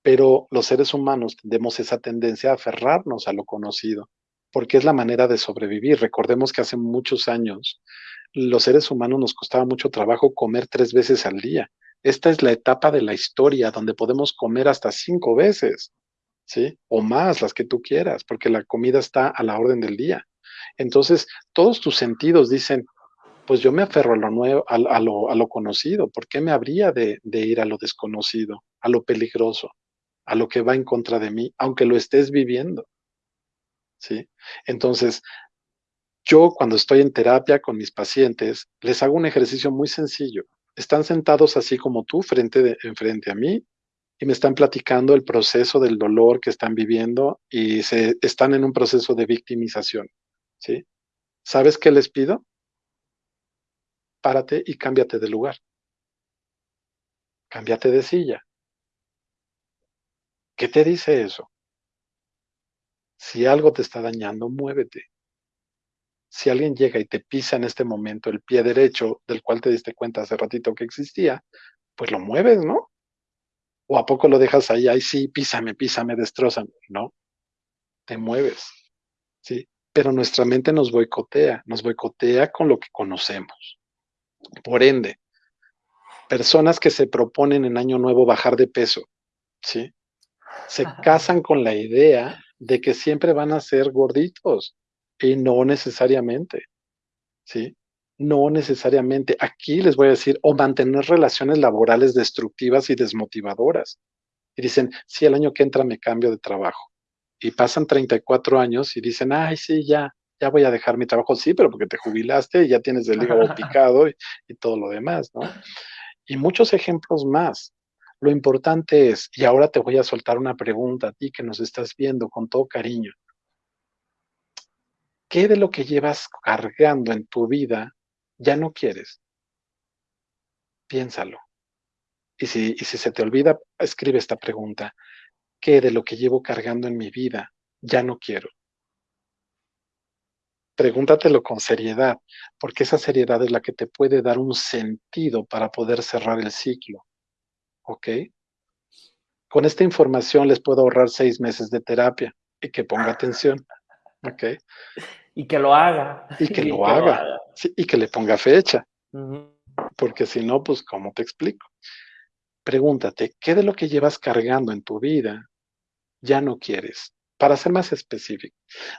B: Pero los seres humanos tenemos esa tendencia a aferrarnos a lo conocido, porque es la manera de sobrevivir. Recordemos que hace muchos años los seres humanos nos costaba mucho trabajo comer tres veces al día. Esta es la etapa de la historia donde podemos comer hasta cinco veces. O más, las que tú quieras, porque la comida está a la orden del día. Entonces, todos tus sentidos dicen, pues yo me aferro a lo nuevo, a, lo, a lo, conocido, ¿por qué me habría de, ir a lo desconocido, a lo peligroso, a lo que va en contra de mí, aunque lo estés viviendo? ¿Sí? Entonces, yo cuando estoy en terapia con mis pacientes, les hago un ejercicio muy sencillo. Están sentados así como tú, frente de, enfrente a mí, y me están platicando el proceso del dolor que están viviendo y se, están en un proceso de victimización. ¿sí? ¿Sabes qué les pido? Párate y cámbiate de lugar. Cámbiate de silla. ¿Qué te dice eso? Si algo te está dañando, muévete. Si alguien llega y te pisa en este momento el pie derecho del cual te diste cuenta hace ratito que existía, pues lo mueves, ¿no? ¿O a poco lo dejas ahí? Ay, sí, písame, písame, destrozame. No, te mueves. ¿sí? Pero nuestra mente nos boicotea, nos boicotea con lo que conocemos. Por ende, personas que se proponen en año nuevo bajar de peso, ¿sí? se casan con la idea de que siempre van a ser gorditos y no necesariamente, ¿sí? No necesariamente. Aquí les voy a decir, o mantener relaciones laborales destructivas y desmotivadoras. Y dicen, sí, el año que entra me cambio de trabajo. Y pasan 34 años y dicen, ay, sí, ya, ya voy a dejar mi trabajo. Sí, pero porque te jubilaste y ya tienes el hígado picado y, y todo lo demás, ¿no? Y muchos ejemplos más. Lo importante es, y ahora te voy a soltar una pregunta a ti que nos estás viendo con todo cariño. ¿Qué de lo que llevas cargando en tu vida ya no quieres? Piénsalo. Y si, y si se te olvida, escribe esta pregunta. ¿Qué de lo que llevo cargando en mi vida ya no quiero? Pregúntatelo con seriedad, porque esa seriedad es la que te puede dar un sentido para poder cerrar el ciclo. ¿ok? Con esta información les puedo ahorrar seis meses de terapia y que ponga atención, ¿ok?
A: Y que lo haga.
B: Y que, lo, haga. y que le ponga fecha. Porque si no, pues, ¿cómo te explico? Pregúntate, ¿qué de lo que llevas cargando en tu vida ya no quieres? Para ser más específico,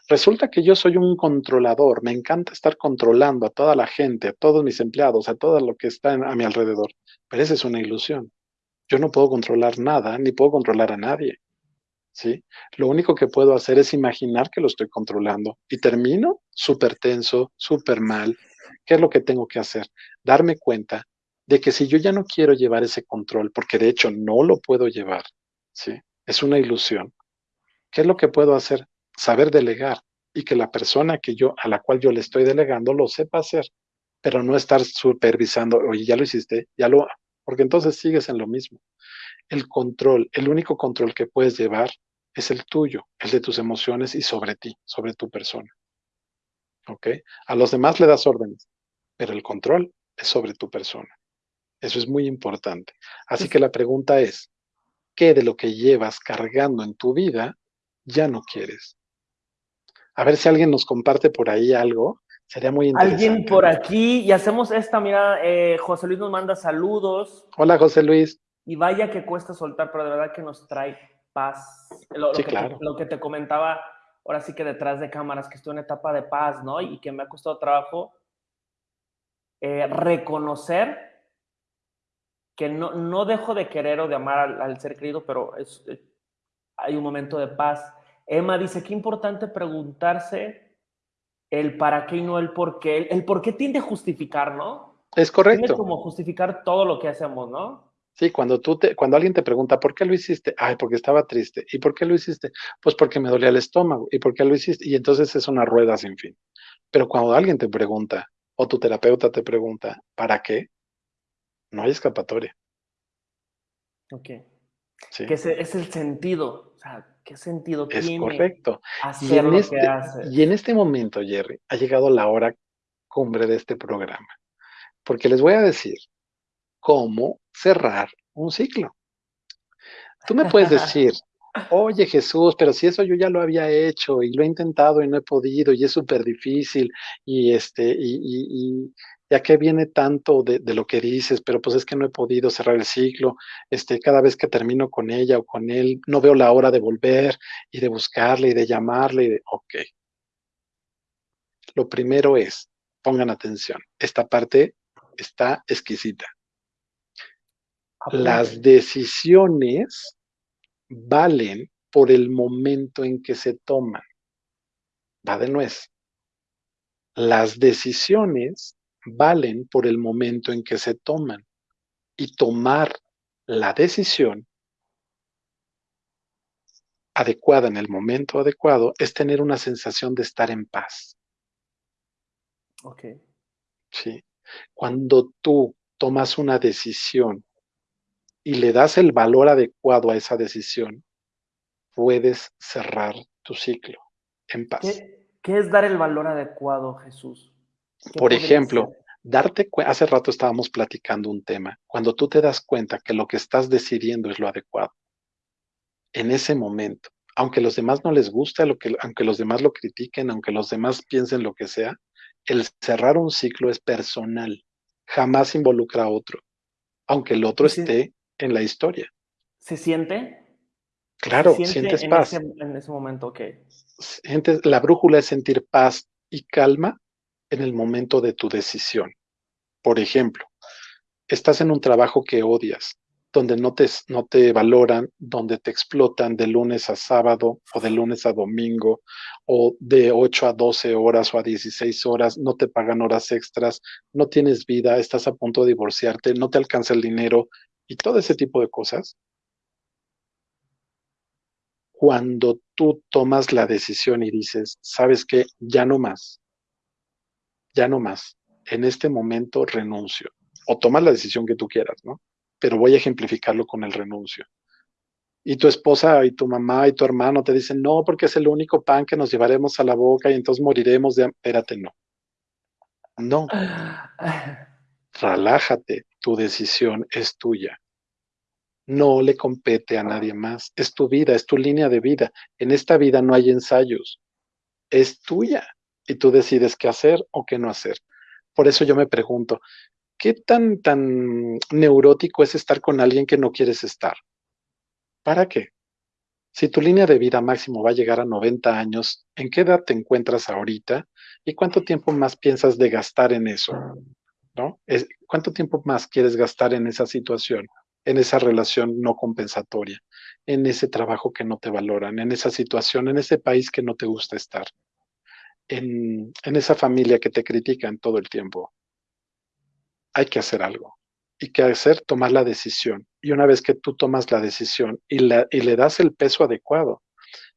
B: resulta que yo soy un controlador, me encanta estar controlando a toda la gente, a todos mis empleados, a todo lo que está a mi alrededor, pero esa es una ilusión. Yo no puedo controlar nada, ni puedo controlar a nadie. ¿Sí? Lo único que puedo hacer es imaginar que lo estoy controlando y termino súper tenso, súper mal. ¿Qué es lo que tengo que hacer? Darme cuenta de que si yo ya no quiero llevar ese control, porque de hecho no lo puedo llevar, ¿sí? Es una ilusión. ¿Qué es lo que puedo hacer? Saber delegar y que la persona que yo, a la cual yo le estoy delegando lo sepa hacer, pero no estar supervisando, oye, ya lo hiciste, ya lo, porque entonces sigues en lo mismo. El control, el único control que puedes llevar es el tuyo, el de tus emociones y sobre ti, sobre tu persona. ¿Ok? A los demás le das órdenes, pero el control es sobre tu persona. Eso es muy importante. Así que la pregunta es, ¿qué de lo que llevas cargando en tu vida ya no quieres? A ver si alguien nos comparte por ahí algo Sería muy interesante.
A: Alguien por aquí, y hacemos esta, mira, eh, José Luis nos manda saludos.
B: Hola, José Luis.
A: Y vaya que cuesta soltar, pero de verdad que nos trae paz. Lo,
B: sí,
A: que,
B: claro.
A: te, lo que te comentaba, ahora sí que detrás de cámaras, que estoy en etapa de paz, ¿no? Y que me ha costado trabajo eh, reconocer que no, no dejo de querer o de amar al, al ser querido, pero es, eh, hay un momento de paz. Emma dice, qué importante preguntarse el para qué y no el por qué. El, por qué tiende a justificar, ¿no?
B: Es correcto.
A: Tiende como justificar todo lo que hacemos, ¿no?
B: Sí, cuando tú te, cuando alguien te pregunta ¿por qué lo hiciste? Ay, porque estaba triste. ¿Y por qué lo hiciste? Pues porque me dolía el estómago. ¿Y por qué lo hiciste? Y entonces es una rueda sin fin. Pero cuando alguien te pregunta, o tu terapeuta te pregunta, ¿para qué? No hay escapatoria.
A: Ok. Sí. Que ese es el sentido. O sea, ¿Qué sentido
B: es
A: tiene
B: correcto.
A: hacer
B: y en,
A: lo
B: este,
A: que haces?
B: y en este momento, Jerry, ha llegado la hora cumbre de este programa. Porque les voy a decir cómo cerrar un ciclo. Tú me puedes decir, oye Jesús, pero si eso yo ya lo había hecho y lo he intentado y no he podido y es súper difícil y este, y, y, y, ya que viene tanto de, de, lo que dices, pero pues es que no he podido cerrar el ciclo, este, cada vez que termino con ella o con él, no veo la hora de volver y de buscarle y de llamarle y de, ok. Lo primero es, pongan atención, esta parte está exquisita. Las decisiones valen por el momento en que se toman. Va de nuez. Las decisiones valen por el momento en que se toman. Y tomar la decisión adecuada en el momento adecuado es tener una sensación de estar en paz.
A: Ok.
B: Sí. Cuando tú tomas una decisión y le das el valor adecuado a esa decisión, puedes cerrar tu ciclo en paz.
A: ¿Qué, qué es dar el valor adecuado, Jesús?
B: Por ejemplo, ser? darte hace rato estábamos platicando un tema, cuando tú te das cuenta que lo que estás decidiendo es lo adecuado, en ese momento, aunque los demás no les guste, lo que, aunque los demás lo critiquen, aunque los demás piensen lo que sea, el cerrar un ciclo es personal, jamás involucra a otro, aunque el otro
A: Sí.
B: esté en la historia.
A: ¿Se siente?
B: Claro,
A: Se siente
B: sientes
A: en
B: paz.
A: Ese, en ese momento, ok.
B: Sientes, la brújula es sentir paz y calma en el momento de tu decisión. Por ejemplo, estás en un trabajo que odias, donde no te, no te valoran, donde te explotan de lunes a sábado o de lunes a domingo o de 8 a 12 horas o a 16 horas, no te pagan horas extras, no tienes vida, estás a punto de divorciarte, no te alcanza el dinero y todo ese tipo de cosas. Cuando tú tomas la decisión y dices, sabes que ya no más, ya no más, en este momento renuncio, o tomas la decisión que tú quieras, ¿no? Pero voy a ejemplificarlo con el renuncio. Y tu esposa y tu mamá y tu hermano te dicen, no, porque es el único pan que nos llevaremos a la boca y entonces moriremos de... Espérate, no. No. Relájate, tu decisión es tuya. No le compete a nadie más. Es tu vida, es tu línea de vida. En esta vida no hay ensayos. Es tuya. Y tú decides qué hacer o qué no hacer. Por eso yo me pregunto, ¿qué tan, tan neurótico es estar con alguien que no quieres estar? ¿Para qué? Si tu línea de vida máximo va a llegar a 90 años, ¿en qué edad te encuentras ahorita? ¿Y cuánto tiempo más piensas de gastar en eso? ¿No? Es, ¿Cuánto tiempo más quieres gastar en esa situación, en esa relación no compensatoria, en ese trabajo que no te valoran, en esa situación, en ese país que no te gusta estar, en, en esa familia que te critican todo el tiempo? Hay que hacer algo y qué hacer, tomar la decisión. Y una vez que tú tomas la decisión y, la, y, le das el peso adecuado,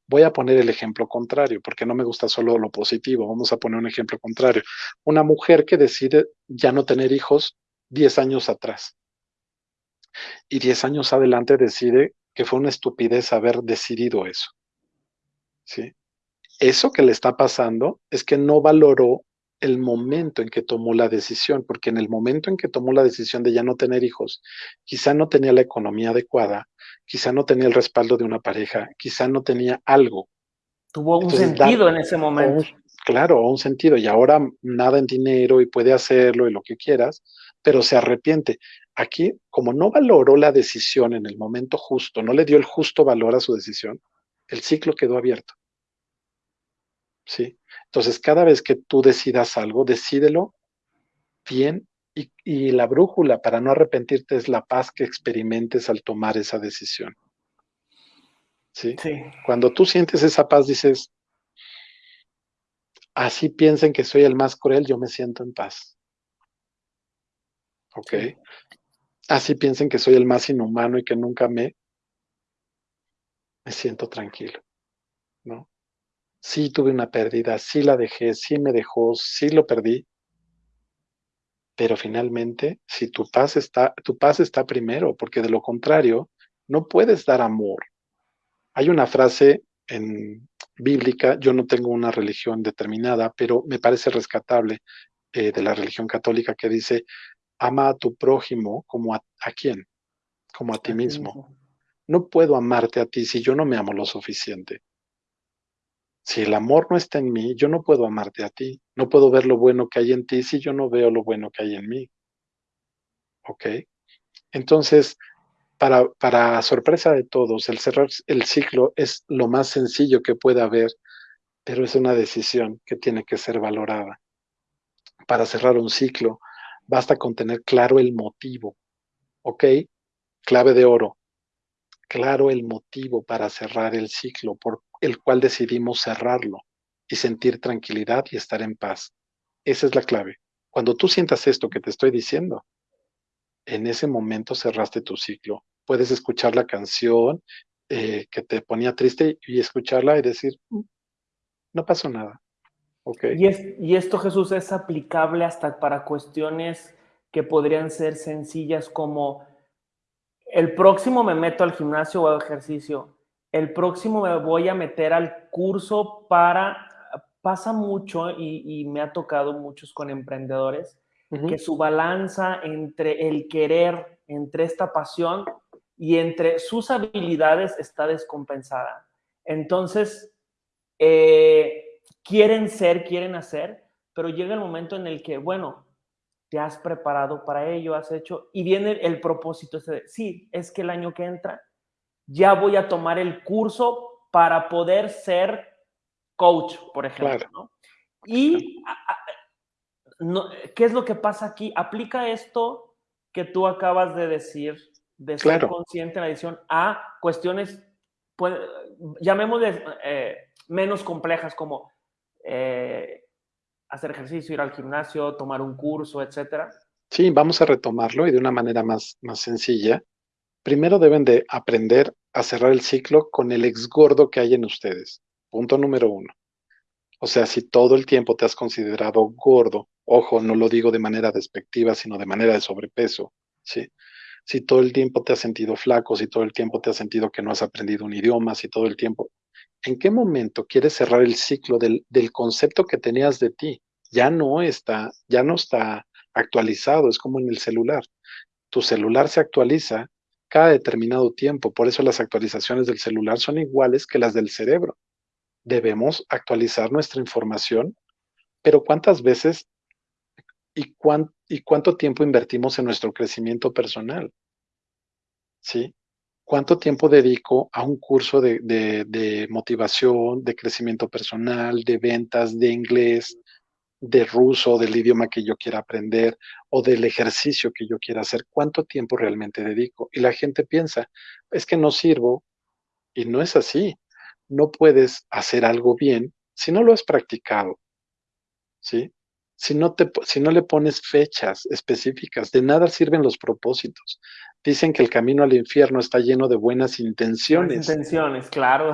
B: voy a poner el ejemplo contrario, porque no me gusta solo lo positivo, vamos a poner un ejemplo contrario. Una mujer que decide ya no tener hijos 10 años atrás y 10 años adelante decide que fue una estupidez haber decidido eso. ¿Sí? Eso que le está pasando es que no valoró el momento en que tomó la decisión, porque en el momento en que tomó la decisión de ya no tener hijos, quizá no tenía la economía adecuada, quizá no tenía el respaldo de una pareja, quizá no tenía algo.
A: Tuvo un Entonces, sentido dar, en ese momento.
B: Un, claro, un sentido, y ahora nada en dinero y puede hacerlo y lo que quieras, pero se arrepiente. Aquí, como no valoró la decisión en el momento justo, no le dio el justo valor a su decisión, el ciclo quedó abierto. ¿Sí? Entonces, cada vez que tú decidas algo, decídelo bien y, y, la brújula para no arrepentirte es la paz que experimentes al tomar esa decisión. ¿Sí?
A: sí.
B: Cuando tú sientes esa paz, dices, así piensen que soy el más cruel, yo me siento en paz. ¿Ok? Sí. Así piensen que soy el más inhumano y que nunca me, me siento tranquilo. ¿No? sí tuve una pérdida, sí la dejé, sí me dejó, sí lo perdí. Pero finalmente, si tu paz está, tu paz está primero, porque de lo contrario, no puedes dar amor. Hay una frase en bíblica, yo no tengo una religión determinada, pero me parece rescatable eh, de la religión católica que dice, ama a tu prójimo como a, a quién, como a ti mismo. No puedo amarte a ti si yo no me amo lo suficiente. Si el amor no está en mí, yo no puedo amarte a ti. No puedo ver lo bueno que hay en ti si yo no veo lo bueno que hay en mí. ¿Ok? Entonces, para, para sorpresa de todos, el cerrar el ciclo es lo más sencillo que puede haber, pero es una decisión que tiene que ser valorada. Para cerrar un ciclo, basta con tener claro el motivo. ¿Ok? Clave de oro. Claro el motivo para cerrar el ciclo, por el cual decidimos cerrarlo y sentir tranquilidad y estar en paz. Esa es la clave. Cuando tú sientas esto que te estoy diciendo, en ese momento cerraste tu ciclo. Puedes escuchar la canción eh, que te ponía triste y escucharla y decir, no pasó nada. Okay.
A: Y esto, Jesús, es aplicable hasta para cuestiones que podrían ser sencillas como el próximo me meto al gimnasio o al ejercicio, el próximo me voy a meter al curso para, pasa mucho y, y me ha tocado muchos con emprendedores, uh -huh. que su balanza entre el querer, entre esta pasión y entre sus habilidades está descompensada. Entonces, eh, quieren ser, quieren hacer, pero llega el momento en el que, bueno, te has preparado para ello, has hecho, y viene el propósito ese de, sí, es que el año que entra ya voy a tomar el curso para poder ser coach, por ejemplo. ¿no? Y ¿qué es lo que pasa aquí? Aplica esto que tú acabas de decir, de ser consciente en la edición, a cuestiones, pues, llamémosle eh, menos complejas como eh, hacer ejercicio, ir al gimnasio, tomar un curso, etcétera.
B: Sí, vamos a retomarlo y de una manera más, más sencilla. Primero deben de aprender a cerrar el ciclo con el ex gordo que hay en ustedes. Punto número uno. O sea, si todo el tiempo te has considerado gordo, ojo, no lo digo de manera despectiva, sino de manera de sobrepeso, ¿sí? Si todo el tiempo te has sentido flaco, si todo el tiempo te has sentido que no has aprendido un idioma, si todo el tiempo, ¿en qué momento quieres cerrar el ciclo del, concepto que tenías de ti? Ya no está, ya no está actualizado, es como en el celular. Tu celular se actualiza cada determinado tiempo, por eso las actualizaciones del celular son iguales que las del cerebro. Debemos actualizar nuestra información, pero ¿cuántas veces y, y cuánto tiempo invertimos en nuestro crecimiento personal? ¿Sí? ¿Cuánto tiempo dedico a un curso de, de, motivación, de crecimiento personal, de ventas, de inglés, de ruso, del idioma que yo quiera aprender o del ejercicio que yo quiera hacer, cuánto tiempo realmente dedico. Y la gente piensa, es que no sirvo. Y no es así. No puedes hacer algo bien si no lo has practicado. ¿Sí? Si no, te, si no le pones fechas específicas, de nada sirven los propósitos. Dicen que el camino al infierno está lleno de buenas intenciones. Buenas
A: intenciones, claro.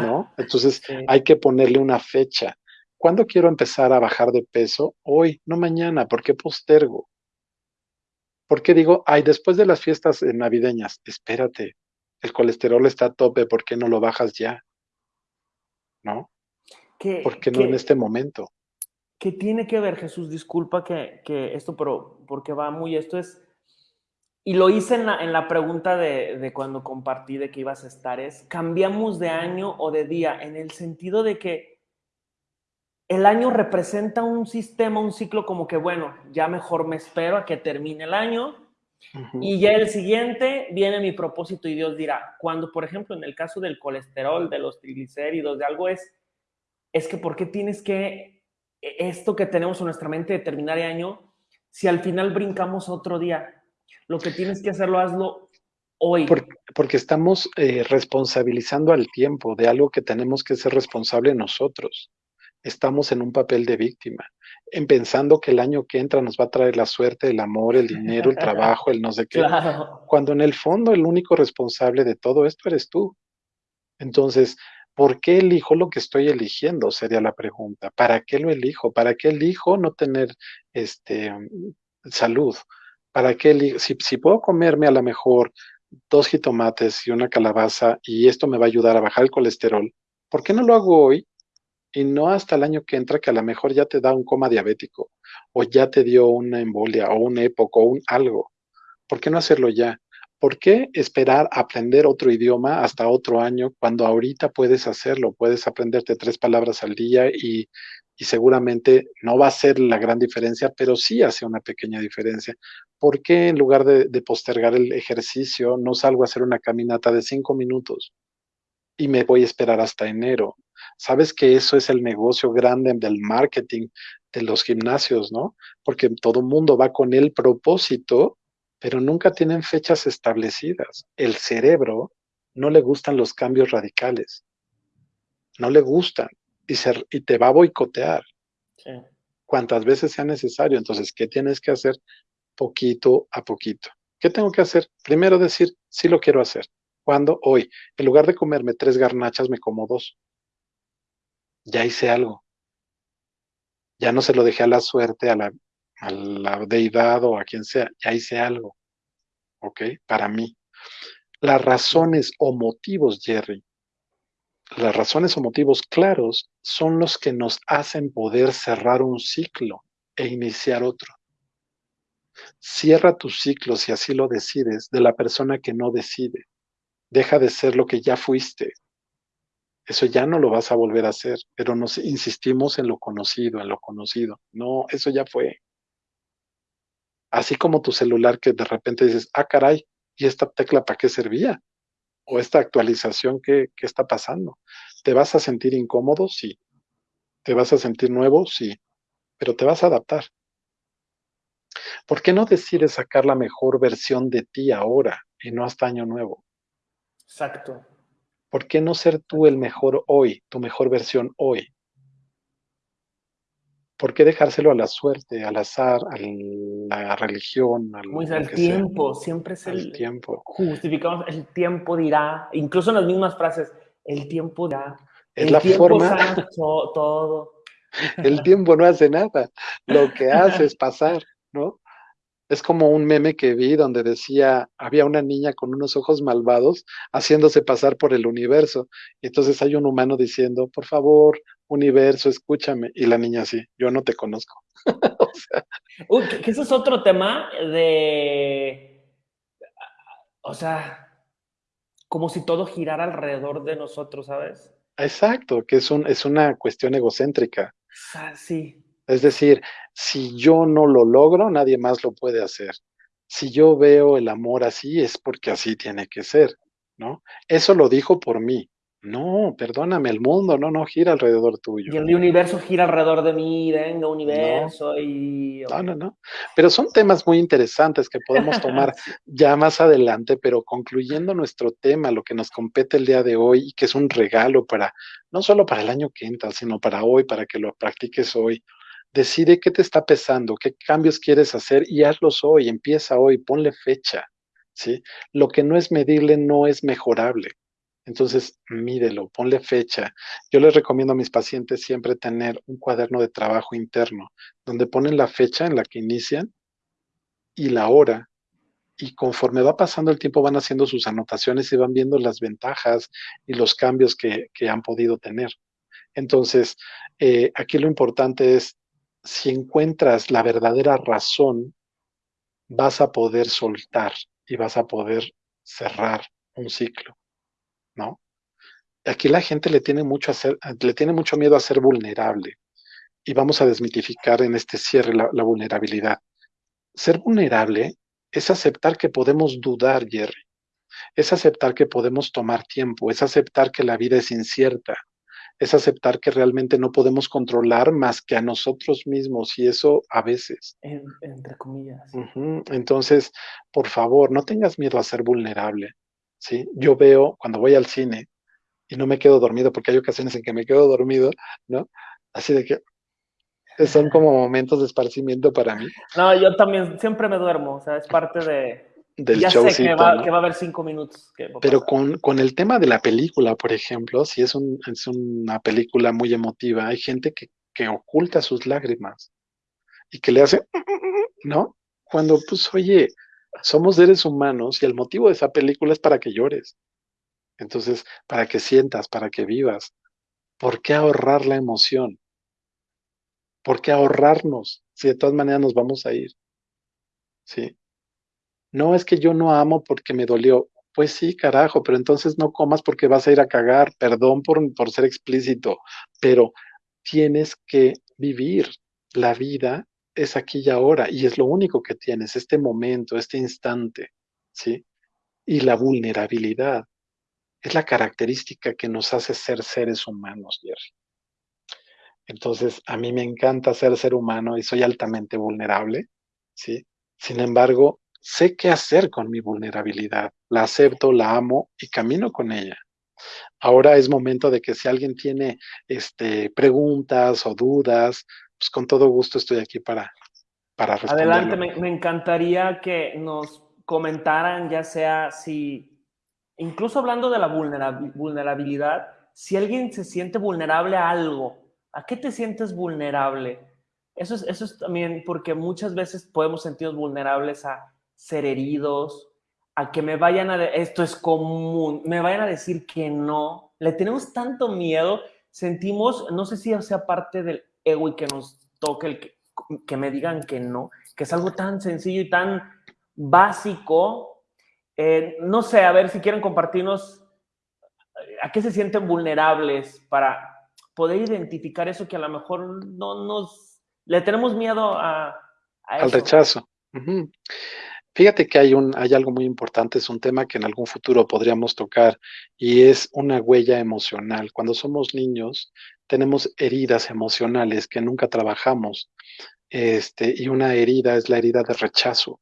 B: ¿No? Entonces hay que ponerle una fecha. ¿Cuándo quiero empezar a bajar de peso? Hoy, no mañana. ¿Por qué postergo? ¿Por qué digo, ay, después de las fiestas navideñas, espérate, el colesterol está a tope, ¿por qué no lo bajas ya? ¿No? ¿Por qué no en este momento?
A: ¿Qué tiene que ver, Jesús? Disculpa que, esto, pero porque va muy, esto es, y lo hice en la, en la pregunta de, de, cuando compartí de que ibas a estar, es, ¿cambiamos de año o de día? En el sentido de que el año representa un sistema, un ciclo como que, bueno, ya mejor me espero a que termine el año y ya el siguiente viene mi propósito y Dios dirá, cuando, por ejemplo, en el caso del colesterol, de los triglicéridos, de algo es, es que ¿por qué tienes que, esto que tenemos en nuestra mente de terminar el año, si al final brincamos otro día? Lo que tienes que hacerlo, hazlo hoy.
B: Porque, estamos eh, responsabilizando al tiempo de algo que tenemos que ser responsable nosotros estamos en un papel de víctima, en pensando que el año que entra nos va a traer la suerte, el amor, el dinero, el trabajo, el no sé qué, cuando en el fondo el único responsable de todo esto eres tú. Entonces, ¿por qué elijo lo que estoy eligiendo? Sería la pregunta. ¿Para qué lo elijo? ¿Para qué elijo no tener este, salud? ¿Para qué Si, si puedo comerme a lo mejor dos jitomates y una calabaza y esto me va a ayudar a bajar el colesterol, ¿por qué no lo hago hoy y no hasta el año que entra que a lo mejor ya te da un coma diabético o ya te dio una embolia o un época o un algo. ¿Por qué no hacerlo ya? ¿Por qué esperar aprender otro idioma hasta otro año cuando ahorita puedes hacerlo? Puedes aprenderte tres palabras al día y, seguramente no va a ser la gran diferencia, pero sí hace una pequeña diferencia. ¿Por qué en lugar de, de postergar el ejercicio no salgo a hacer una caminata de cinco minutos y me voy a esperar hasta enero? Sabes que eso es el negocio grande del marketing de los gimnasios, ¿no? Porque todo mundo va con el propósito, pero nunca tienen fechas establecidas. El cerebro no le gustan los cambios radicales. No le gustan y, y te va a boicotear. Sí. Cuantas veces sea necesario. Entonces, ¿qué tienes que hacer? Poquito a poquito. ¿Qué tengo que hacer? Primero decir, sí lo quiero hacer. ¿Cuándo? Hoy. En lugar de comerme tres garnachas, me como dos ya hice algo. Ya no se lo dejé a la suerte, a la, a la deidad o a quien sea, ya hice algo. ¿Ok? Para mí. Las razones o motivos, Jerry, las razones o motivos claros son los que nos hacen poder cerrar un ciclo e iniciar otro. Cierra tu ciclo, si así lo decides, de la persona que no decide. Deja de ser lo que ya fuiste, eso ya no lo vas a volver a hacer, pero nos insistimos en lo conocido, en lo conocido. No, eso ya fue. Así como tu celular que de repente dices, ah, caray, ¿y esta tecla para qué servía? o esta actualización que, que está pasando. ¿Te vas a sentir incómodo? Sí. ¿Te vas a sentir nuevo? Sí. Pero te vas a adaptar. ¿Por qué no decides sacar la mejor versión de ti ahora y no hasta año nuevo?
A: Exacto.
B: ¿Por qué no ser tú el mejor hoy, tu mejor versión hoy? ¿Por qué dejárselo a la suerte, al azar, a la religión? Al,
A: dice, el tiempo, siempre es el,
B: el, tiempo.
A: Justificamos, el tiempo dirá, incluso en las mismas frases, el tiempo dirá.
B: Es
A: el
B: la
A: tiempo
B: forma.
A: sana todo.
B: El tiempo no hace nada. Lo que hace es pasar, ¿no? Es como un meme que vi donde decía, había una niña con unos ojos malvados haciéndose pasar por el universo. Y entonces hay un humano diciendo, por favor, universo, escúchame. Y la niña así, yo no te conozco. o sea,
A: Uy, que, ese es otro tema de. O sea, como si todo girara alrededor de nosotros, ¿sabes?
B: exacto, que es, un, es una cuestión egocéntrica.
A: Sí.
B: Es decir, si yo no lo logro, nadie más lo puede hacer. Si yo veo el amor así, es porque así tiene que ser, ¿no? Eso lo dijo por mí. No, perdóname, el mundo no, no gira alrededor tuyo.
A: Y el universo gira alrededor de mí, venga, universo, y.
B: No, no, no. Pero son temas muy interesantes que podemos tomar ya más adelante, pero concluyendo nuestro tema, lo que nos compete el día de hoy y que es un regalo para, no solo para el año que entra, sino para hoy, para que lo practiques hoy. Decide qué te está pesando, qué cambios quieres hacer y hazlos hoy, empieza hoy, ponle fecha, ¿sí? Lo que no es medible no es mejorable. Entonces, mídelo, ponle fecha. Yo les recomiendo a mis pacientes siempre tener un cuaderno de trabajo interno, donde ponen la fecha en la que inician y la hora. Y conforme va pasando el tiempo van haciendo sus anotaciones y van viendo las ventajas y los cambios que, han podido tener. Entonces, eh, aquí lo importante es, si encuentras la verdadera razón, vas a poder soltar y vas a poder cerrar un ciclo. ¿no? Aquí la gente le tiene mucho, le tiene mucho miedo a ser vulnerable y vamos a desmitificar en este cierre la, la, vulnerabilidad. Ser vulnerable es aceptar que podemos dudar, Jerry. Es aceptar que podemos tomar tiempo, es aceptar que la vida es incierta, es aceptar que realmente no podemos controlar más que a nosotros mismos y eso a veces.
A: En, entre comillas.
B: Uh -huh. Entonces, por favor, no tengas miedo a ser vulnerable. ¿sí? Yo veo cuando voy al cine y no me quedo dormido, porque hay ocasiones en que me quedo dormido, ¿no? Así de que son como momentos de esparcimiento para mí.
A: No, yo también siempre me duermo, o sea, es parte de...
B: Del
A: ya
B: showcito,
A: sé que va,
B: ¿no?
A: que va, a haber cinco minutos. Que
B: Pero con, con, el tema de la película, por ejemplo, si es, un, es una película muy emotiva, hay gente que, que oculta sus lágrimas y que le hace, ¿no? Cuando, pues, oye, somos seres humanos y el motivo de esa película es para que llores. Entonces, para que sientas, para que vivas. ¿Por qué ahorrar la emoción? ¿Por qué ahorrarnos si de todas maneras nos vamos a ir? Sí. No es que yo no amo porque me dolió. Pues sí, carajo, pero entonces no comas porque vas a ir a cagar. Perdón por, por ser explícito, pero tienes que vivir. La vida es aquí y ahora y es lo único que tienes, este momento, este instante, ¿sí? Y la vulnerabilidad es la característica que nos hace ser seres humanos, Jerry. Entonces, a mí me encanta ser ser humano y soy altamente vulnerable, ¿sí? Sin embargo, sé qué hacer con mi vulnerabilidad. La acepto, la amo y camino con ella. Ahora es momento de que si alguien tiene este, preguntas o dudas, pues con todo gusto estoy aquí para, para responder.
A: Adelante, me, encantaría que nos comentaran, ya sea si, incluso hablando de la vulnerabilidad, si alguien se siente vulnerable a algo, ¿a qué te sientes vulnerable? Eso es, eso es también porque muchas veces podemos sentirnos vulnerables a ser heridos, a que me vayan a, esto es común, me vayan a decir que no. Le tenemos tanto miedo, sentimos, no sé si sea parte del ego y que nos toque el que, que me digan que no, que es algo tan sencillo y tan básico. Eh, no sé, a ver si quieren compartirnos a qué se sienten vulnerables para poder identificar eso que a lo mejor no nos, le tenemos miedo a, a
B: al rechazo. Uh -huh. Fíjate que hay, algo muy importante, es un tema que en algún futuro podríamos tocar y es una huella emocional. Cuando somos niños tenemos heridas emocionales que nunca trabajamos este, y una herida es la herida de rechazo.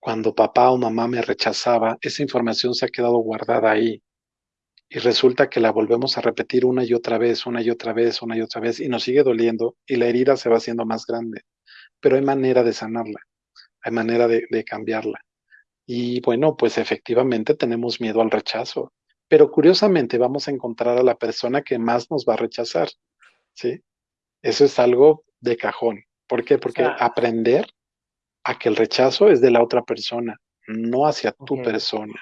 B: Cuando papá o mamá me rechazaba, esa información se ha quedado guardada ahí y resulta que la volvemos a repetir una y otra vez, una y otra vez, una y otra vez y nos sigue doliendo y la herida se va haciendo más grande. Pero hay manera de sanarla hay manera de, cambiarla. Y bueno, pues efectivamente tenemos miedo al rechazo, pero curiosamente vamos a encontrar a la persona que más nos va a rechazar, ¿sí? Eso es algo de cajón. ¿Por qué? Porque aprender a que el rechazo es de la otra persona, no hacia tu persona.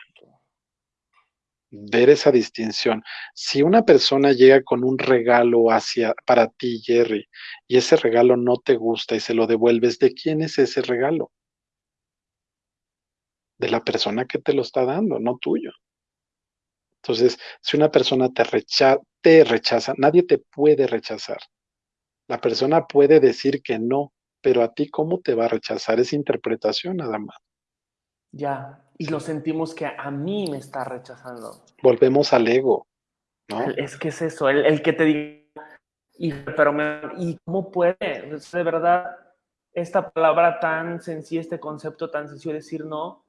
B: Ver esa distinción. Si una persona llega con un regalo hacia para ti, Jerry, y ese regalo no te gusta y se lo devuelves, ¿de quién es ese regalo? De la persona que te lo está dando, no tuyo. Entonces, si una persona te, te rechaza, nadie te puede rechazar. La persona puede decir que no, pero a ti cómo te va a rechazar es interpretación nada más.
A: Ya, y lo sentimos que a mí me está rechazando.
B: Volvemos al ego, ¿no?
A: Es que es eso, el, que te diga, y, pero me, ¿y cómo puede? de verdad, esta palabra tan sencilla, este concepto tan sencillo, decir no,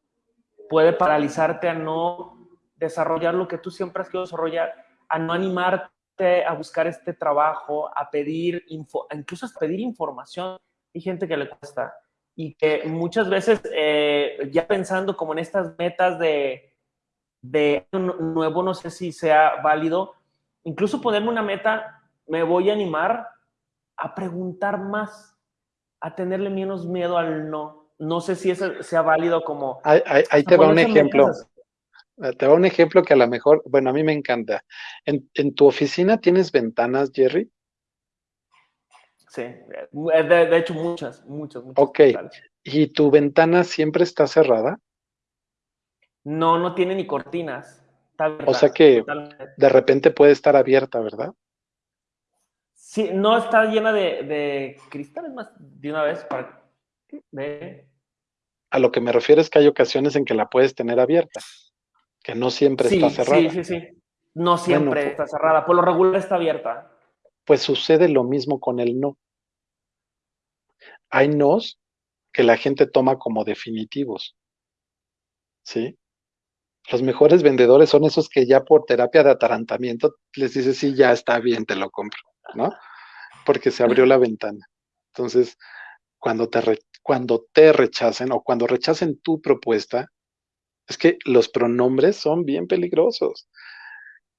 A: puede paralizarte a no desarrollar lo que tú siempre has querido desarrollar, a no animarte a buscar este trabajo, a pedir, info, incluso a pedir información. Hay gente que le cuesta y que muchas veces eh, ya pensando como en estas metas de, de nuevo, no sé si sea válido, incluso ponerme una meta, me voy a animar a preguntar más, a tenerle menos miedo al no no sé si eso sea válido como...
B: Ahí, te va un ejemplo. Eh, te va un ejemplo que a lo mejor, bueno, a mí me encanta. ¿En, tu oficina tienes ventanas, Jerry?
A: Sí, eh, de, hecho muchas, muchas, muchas.
B: Ok, ¿y tu ventana siempre está cerrada?
A: No, no tiene ni cortinas.
B: o sea que de repente puede estar abierta, ¿verdad?
A: Sí, no está llena de, de cristales más de una vez para... De,
B: a lo que me refiero es que hay ocasiones en que la puedes tener abierta, que no siempre está cerrada.
A: Sí, sí, sí. No siempre pues está cerrada, por lo regular está abierta.
B: Pues sucede lo mismo con el no. Hay nos que la gente toma como definitivos. ¿Sí? Los mejores vendedores son esos que ya por terapia de atarantamiento les dices, sí, ya está bien, te lo compro, ¿no? Porque se abrió la ventana. Entonces, cuando te, cuando te rechacen o cuando rechacen tu propuesta, es que los pronombres son bien peligrosos.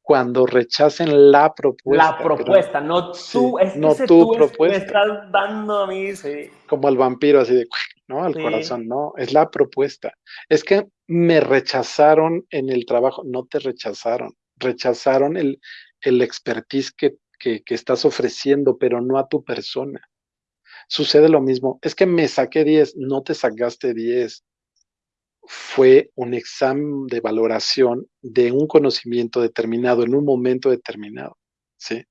B: Cuando rechacen la propuesta.
A: La propuesta, no tú, es
B: no tu propuesta.
A: me estás dando a mí, sí.
B: Como el vampiro, así de, ¿no? Al corazón, no, es la propuesta. Es que me rechazaron en el trabajo, no te rechazaron, rechazaron el, el expertise que, que, que estás ofreciendo, pero no a tu persona sucede lo mismo. Es que me saqué 10, no te sacaste 10. Fue un examen de valoración de un conocimiento determinado en un momento determinado, ¿sí?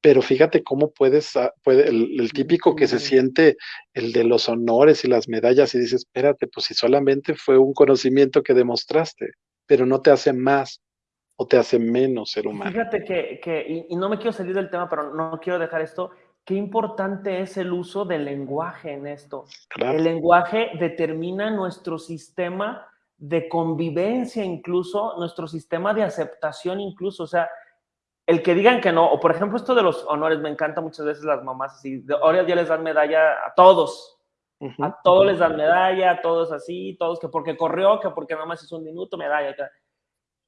B: Pero fíjate cómo puedes, ah, puede, el, típico que se siente el de los honores y las medallas y dices, espérate, pues si solamente fue un conocimiento que demostraste, pero no te hace más o te hace menos ser humano.
A: Fíjate que, que y no me quiero salir del tema, pero no quiero dejar esto, qué importante es el uso del lenguaje en esto. El lenguaje determina nuestro sistema de convivencia incluso, nuestro sistema de aceptación incluso, o sea, el que digan que no, o por ejemplo esto de los honores, me encanta muchas veces las mamás así, ahora ya les dan medalla a todos, a todos les dan medalla, a todos así, todos que porque corrió, que porque nada más hizo un minuto, medalla.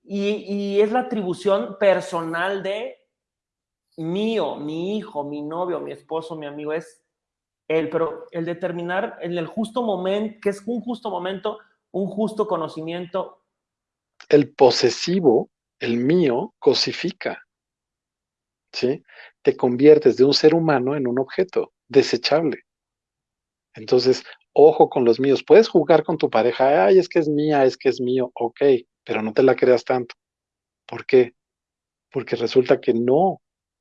A: Y, y es la atribución personal de mío, mi hijo, mi novio, mi esposo, mi amigo, es él, pero el determinar en el justo momento, que es un justo momento, un justo conocimiento.
B: El posesivo, el mío, cosifica. ¿Sí? Te conviertes de un ser humano en un objeto desechable. Entonces, ojo con los míos. Puedes jugar con tu pareja, ay, es que es mía, es que es mío, ok, pero no te la creas tanto. ¿Por qué? Porque resulta que no,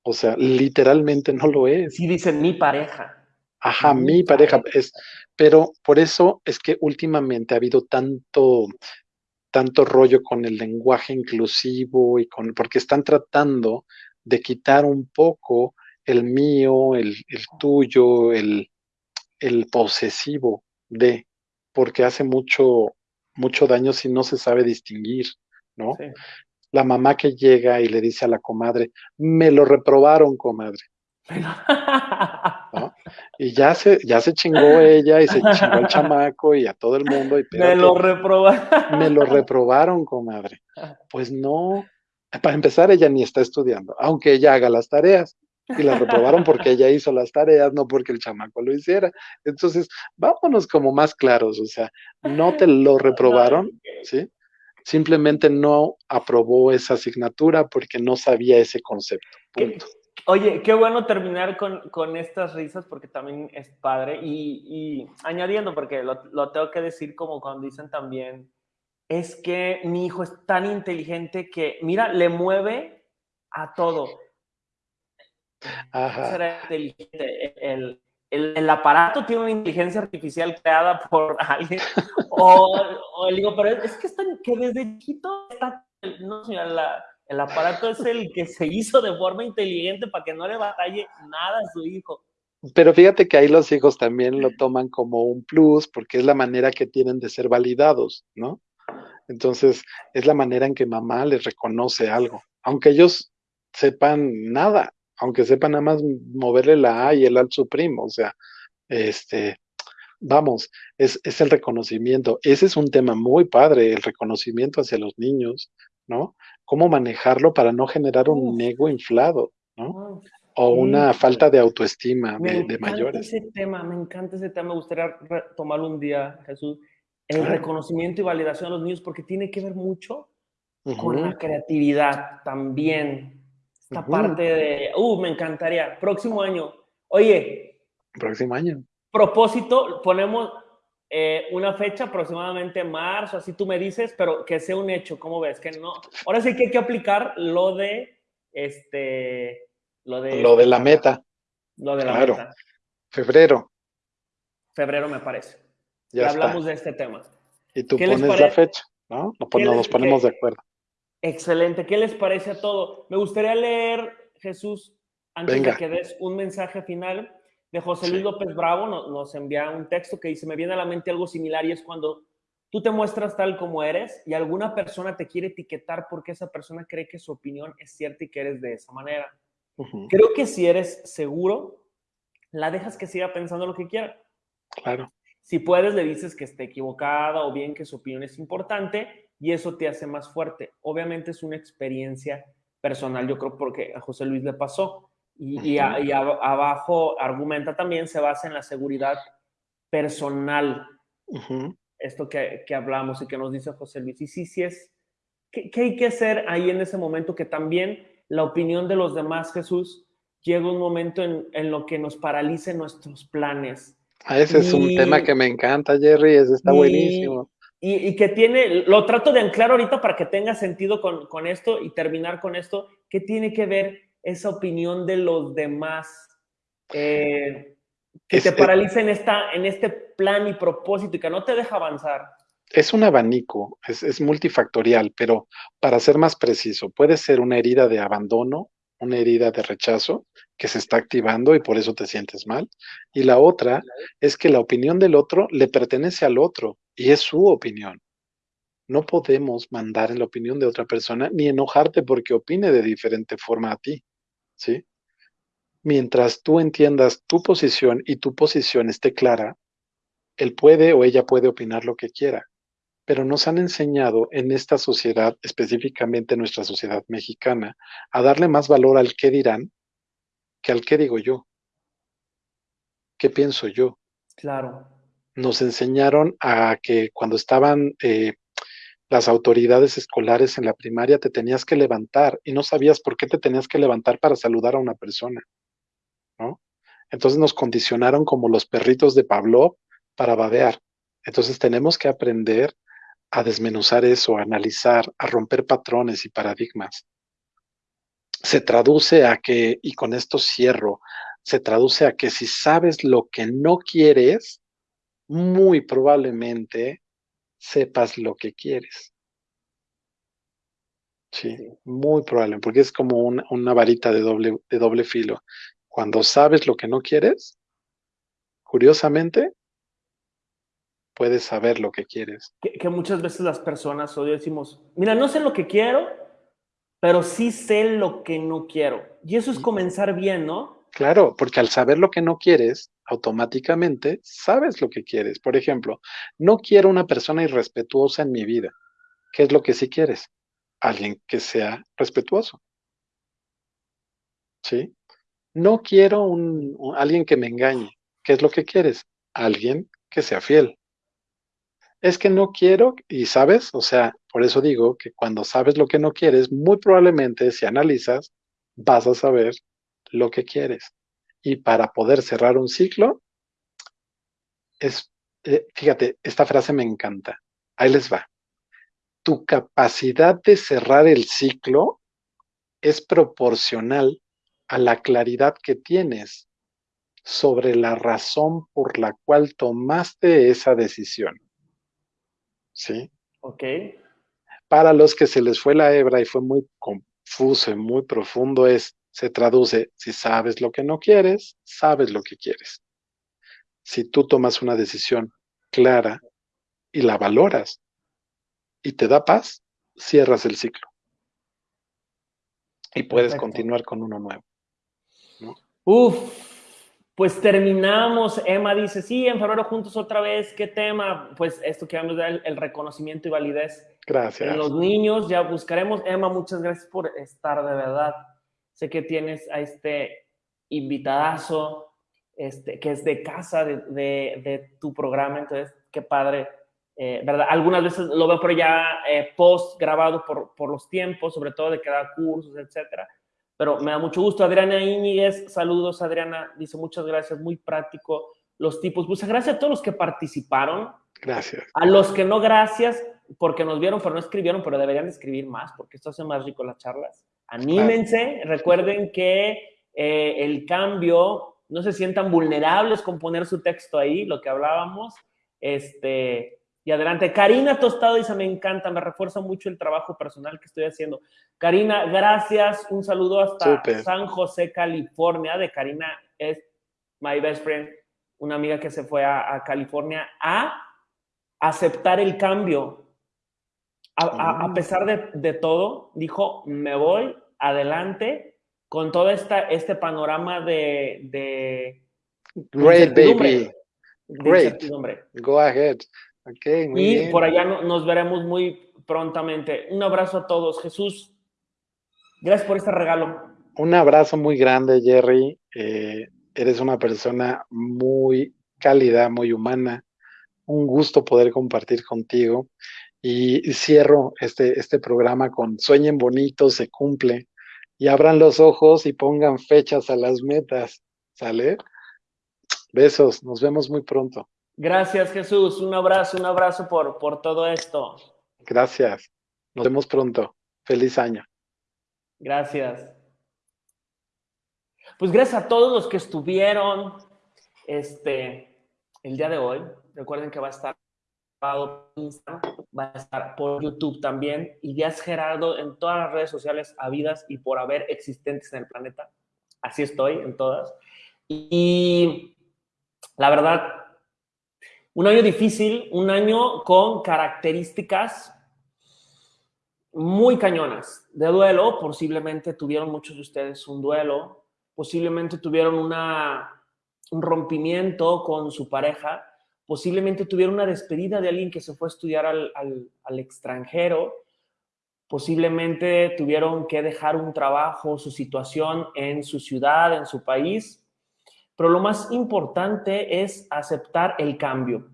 B: o sea, literalmente no lo es.
A: Sí, dicen mi pareja.
B: Ajá, mi pareja es, pero por eso es que últimamente ha habido tanto, tanto rollo con el lenguaje inclusivo y con, porque están tratando de quitar un poco el mío, el, el tuyo, el, el posesivo de, porque hace mucho, mucho daño si no se sabe distinguir, ¿no?
A: Sí.
B: La mamá que llega y le dice a la comadre, me lo reprobaron, comadre. ¿no? Y ya se, ya se chingó ella y se chingó el chamaco y a todo el mundo. Y
A: Me lo reprobaron.
B: me lo reprobaron, comadre. Pues no, para empezar, ella ni está estudiando, aunque ella haga las tareas. Y la reprobaron porque ella hizo las tareas, no porque el chamaco lo hiciera. Entonces, vámonos como más claros, o sea, no te lo reprobaron, ¿sí? Simplemente no aprobó esa asignatura porque no sabía ese concepto. Punto.
A: Oye, qué bueno terminar con, con estas risas porque también es padre. Y, y añadiendo, porque lo, lo, tengo que decir como cuando dicen también, es que mi hijo es tan inteligente que, mira, le mueve a todo.
B: Ajá.
A: Será inteligente. El, el, el, aparato tiene una inteligencia artificial creada por alguien. o, o digo, pero es, es que, está, que desde chiquito está, no, señora, la, el aparato es el que se hizo de forma inteligente para que no le batalle nada a su hijo.
B: Pero fíjate que ahí los hijos también lo toman como un plus porque es la manera que tienen de ser validados, ¿no? Entonces, es la manera en que mamá les reconoce algo, aunque ellos sepan nada, aunque sepan nada más moverle la A y el al su primo, o sea, este, vamos, es, es el reconocimiento. Ese es un tema muy padre, el reconocimiento hacia los niños, ¿no? Cómo manejarlo para no generar un ego inflado, ¿no? O una falta de autoestima
A: Me
B: de, de
A: encanta
B: mayores.
A: ese tema, me encanta ese tema. Me gustaría tomarlo un día, Jesús. El reconocimiento y validación de los niños, porque tiene que ver mucho con la creatividad también. Esta parte de, uh, me encantaría. Próximo año. Oye,
B: Próximo año.
A: propósito, ponemos eh, una fecha, aproximadamente marzo, así tú me dices, pero que sea un hecho, ¿cómo ves? Que no. Ahora sí que hay que aplicar lo de este. Lo de,
B: Lo de la meta,
A: Lo de la
B: claro.
A: meta.
B: febrero,
A: Febrero, me parece.
B: ya
A: hablamos de este tema.
B: Y tú
A: ¿Qué les
B: pones la fecha, ¿no? Nos, pon-
A: ¿Qué les-
B: nos ponemos de acuerdo.
A: Excelente. ¿Qué les parece a todo? Me gustaría leer, Jesús, antes
B: Venga.
A: de que des un mensaje final de José Luis
B: Sí.
A: López Bravo. no- Nos, envía un texto que dice, me viene a la mente algo similar y es cuando tú te muestras tal como eres y alguna persona te quiere etiquetar porque esa persona cree que su opinión es cierta y que eres de esa manera. Creo que si eres seguro, la dejas que siga pensando lo que quiera.
B: Claro.
A: Si puedes, le dices que esté equivocada o bien que su opinión es importante y eso te hace más fuerte. Obviamente es una experiencia personal, yo creo, porque a José Luis le pasó. Y, y a-
B: Ujú.
A: y a- abajo argumenta también, se basa en la seguridad personal, esto que, que hablamos y que nos dice José Luis. Y sí, sí es, ¿qué, qué hay que hacer ahí en ese momento? Que también la opinión de los demás, Jesús, llega un momento en, en lo que nos paralicen nuestros planes.
B: Ah, Ese es un tema que me encanta, Jerry. Ese está
A: y-
B: buenísimo.
A: Y, y que tiene, lo trato de anclar ahorita para que tenga sentido con, con esto y terminar con esto, ¿qué tiene que ver esa opinión de los demás eh, que te
B: es-
A: paraliza en, esta, en este plan y propósito y que no te deja avanzar?
B: Es un abanico, es, es multifactorial, pero para ser más preciso, puede ser una herida de abandono, una herida de rechazo que se está activando y por eso te sientes mal. Y la otra es que la opinión del otro le pertenece al otro y es su opinión. No podemos mandar en la opinión de otra persona ni enojarte porque opine de diferente forma a ti, ¿sí? Mientras tú entiendas tu posición y tu posición esté clara, él puede o ella puede opinar lo que quiera pero nos han enseñado en esta sociedad, específicamente en nuestra sociedad mexicana, a darle más valor al qué dirán que al qué digo yo, qué pienso yo.
A: Claro.
B: Nos enseñaron a que cuando estaban eh, las autoridades escolares en la primaria te tenías que levantar y no sabías por qué te tenías que levantar para saludar a una persona, ¿no? Entonces nos condicionaron como los perritos de Pavlov para babear. Entonces tenemos que aprender a desmenuzar eso, a analizar, a romper patrones y paradigmas. Se traduce a que, y con esto cierro, se traduce a que si sabes lo que no quieres, muy probablemente sepas lo que quieres. Sí, muy probable, porque es como una, una varita de doble, de doble filo. Cuando sabes lo que no quieres, curiosamente, puedes saber lo que quieres.
A: Que, muchas veces las personas hoy decimos, mira, no sé lo que quiero, pero sí sé lo que no quiero. Y eso es comenzar bien, ¿no?
B: Claro, porque al saber lo que no quieres, automáticamente sabes lo que quieres. Por ejemplo, no quiero una persona irrespetuosa en mi vida. ¿Qué es lo que sí quieres? alguien que sea respetuoso. ¿Sí? No quiero un, alguien que me engañe. ¿Qué es lo que quieres? Alguien que sea fiel. Es que no quiero, y sabes, o sea, por eso digo que cuando sabes lo que no quieres, muy probablemente si analizas, vas a saber lo que quieres. Y para poder cerrar un ciclo, es, eh, fíjate, esta frase me encanta. Ahí les va tu capacidad de cerrar el ciclo es proporcional a la claridad que tienes sobre la razón por la cual tomaste esa decisión. ¿Sí?
A: Ok.
B: Para los que se les fue la hebra y fue muy confuso y muy profundo, es, se traduce, si sabes lo que no quieres, sabes lo que quieres. Si tú tomas una decisión clara y la valoras, y te da paz, cierras el ciclo. Y puedes continuar con uno nuevo.
A: Uf, pues terminamos. Emma dice, sí, en febrero juntos otra vez. ¿Qué tema? Pues esto que vamos a dar, el reconocimiento y validez.
B: Gracias.
A: En los niños ya buscaremos. Emma, muchas gracias por estar de verdad. Sé que tienes a este invitadazo, este, que es de casa de, de tu programa. Entonces, qué padre eh, ¿verdad? Algunas veces lo veo pero ya eh, post grabado por, por, los tiempos, sobre todo de que da cursos, etcétera. Pero me da mucho gusto. Adriana Íñiguez, saludos Adriana, dice muchas gracias, muy práctico los tipos. Muchas gracias a todos los que participaron.
B: Gracias.
A: A los que no, gracias, porque nos vieron, pero no escribieron, pero deberían escribir más, porque esto hace más rico las charlas. Anímense, recuerden que eh, el cambio, no se sientan vulnerables con poner su texto ahí, lo que hablábamos. Este, y adelante. Karina Tostado dice, me encanta, me refuerza mucho el trabajo personal que estoy haciendo. Karina, gracias. Un saludo hasta San José, California. De Karina es my best friend, una amiga que se fue a, California a aceptar el cambio. A, mm. pesar de, todo, dijo, me voy adelante con todo esta, este panorama de... de
B: Great, baby. Great. Go ahead
A: y por allá nos veremos muy prontamente. Un abrazo a todos. Jesús, gracias por este regalo.
B: Un abrazo muy grande, Jerry. Eh, eres una persona muy cálida, muy humana. Un gusto poder compartir contigo. Y cierro este, este programa con sueñen bonito, se cumple. Y abran los ojos y pongan fechas a las metas. ¿Sale? Besos, nos vemos muy pronto.
A: Gracias, Jesús. Un abrazo, un abrazo por, por todo esto.
B: Gracias. Nos vemos pronto. Feliz año.
A: Gracias. Pues gracias a todos los que estuvieron este, el día de hoy. Recuerden que va a estar va a estar por YouTube también. Y Díaz Gerardo en todas las redes sociales habidas y por haber existentes en el planeta. Así estoy en todas. Y la verdad, un año difícil, un año con características muy cañonas de duelo. Posiblemente tuvieron muchos de ustedes un duelo, posiblemente tuvieron una, un rompimiento con su pareja, posiblemente tuvieron una despedida de alguien que se fue a estudiar al, al extranjero, posiblemente tuvieron que dejar un trabajo, su situación en su ciudad, en su país pero lo más importante es aceptar el cambio,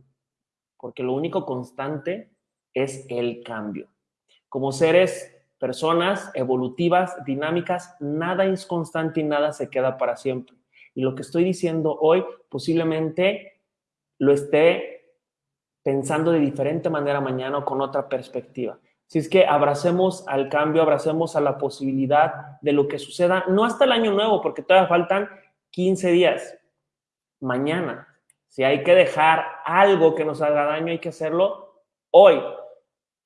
A: porque lo único constante es el cambio. Como seres, personas evolutivas, dinámicas, nada es constante y nada se queda para siempre. Y lo que estoy diciendo hoy posiblemente lo esté pensando de diferente manera mañana o con otra perspectiva. Si es que abracemos al cambio, abracemos a la posibilidad de lo que suceda, no hasta el año nuevo, porque todavía faltan 15 días, mañana. Si hay que dejar algo que nos haga daño, hay que hacerlo hoy.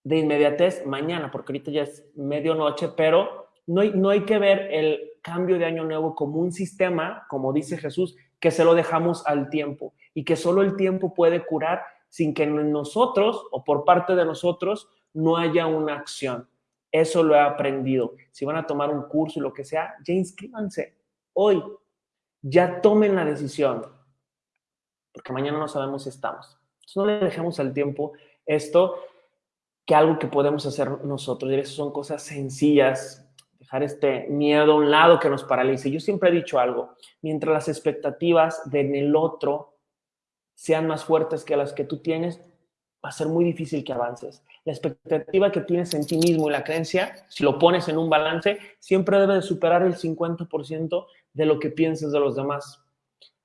A: De inmediatez, mañana, porque ahorita ya es medianoche, pero no hay, no hay que ver el cambio de año nuevo como un sistema, como dice Jesús, que se lo dejamos al tiempo y que solo el tiempo puede curar sin que nosotros o por parte de nosotros no haya una acción. Eso lo he aprendido. Si van a tomar un curso y lo que sea, ya inscríbanse hoy. Ya tomen la decisión. Porque mañana no sabemos si estamos. Entonces no le dejemos al tiempo esto que algo que podemos hacer nosotros. Y eso son cosas sencillas. Dejar este miedo a un lado que nos paralice. Yo siempre he dicho algo. Mientras las expectativas en el otro sean más fuertes que las que tú tienes, va a ser muy difícil que avances. La expectativa que tienes en ti mismo y la creencia, si lo pones en un balance, siempre debe de superar el 50% de lo que piensas de los demás.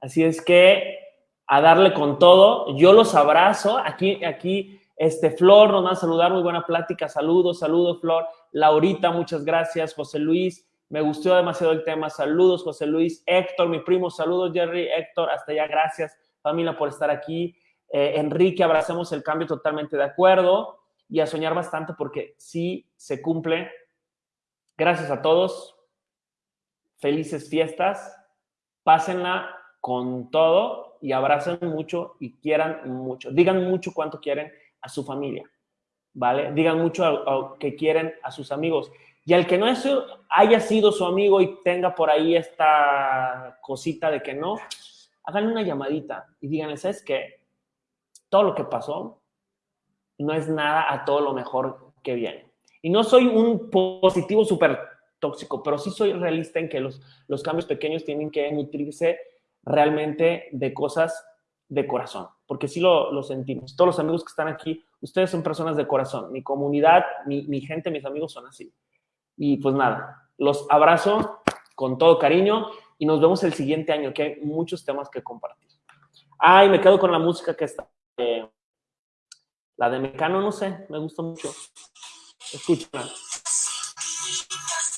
A: Así es que a darle con todo, yo los abrazo. Aquí, aquí, este Flor nos va a saludar, muy buena plática. Saludos, saludos, Flor. Laurita, muchas gracias. José Luis, me gustó demasiado el tema. Saludos, José Luis. Héctor, mi primo, saludos, Jerry. Héctor, hasta allá, gracias, familia, por estar aquí. Eh, Enrique, abracemos el cambio totalmente de acuerdo y a soñar bastante porque sí se cumple. Gracias a todos. Felices fiestas. Pásenla con todo y abracen mucho y quieran mucho. Digan mucho cuánto quieren a su familia, ¿vale? Digan mucho a, que quieren a sus amigos. Y al que no es, haya sido su amigo y tenga por ahí esta cosita de que no, hagan una llamadita y díganle, ¿sabes qué? todo lo que pasó no es nada a todo lo mejor que viene. Y no soy un positivo súper tóxico, pero sí soy realista en que los, los cambios pequeños tienen que nutrirse realmente de cosas de corazón, porque sí lo, lo, sentimos. Todos los amigos que están aquí, ustedes son personas de corazón. Mi comunidad, mi, mi gente, mis amigos son así. Y pues nada, los abrazo con todo cariño y nos vemos el siguiente año, que hay muchos temas que compartir. Ay, me quedo con la música que está eh, la de Mecano, no sé, me gusta mucho. Escúchala.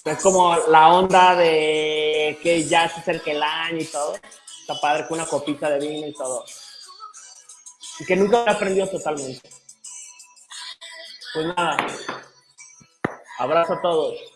A: Es como la onda de que ya se acerca el año y todo. Está padre con una copita de vino y todo. Y que nunca he aprendido totalmente. Pues nada. Abrazo a todos.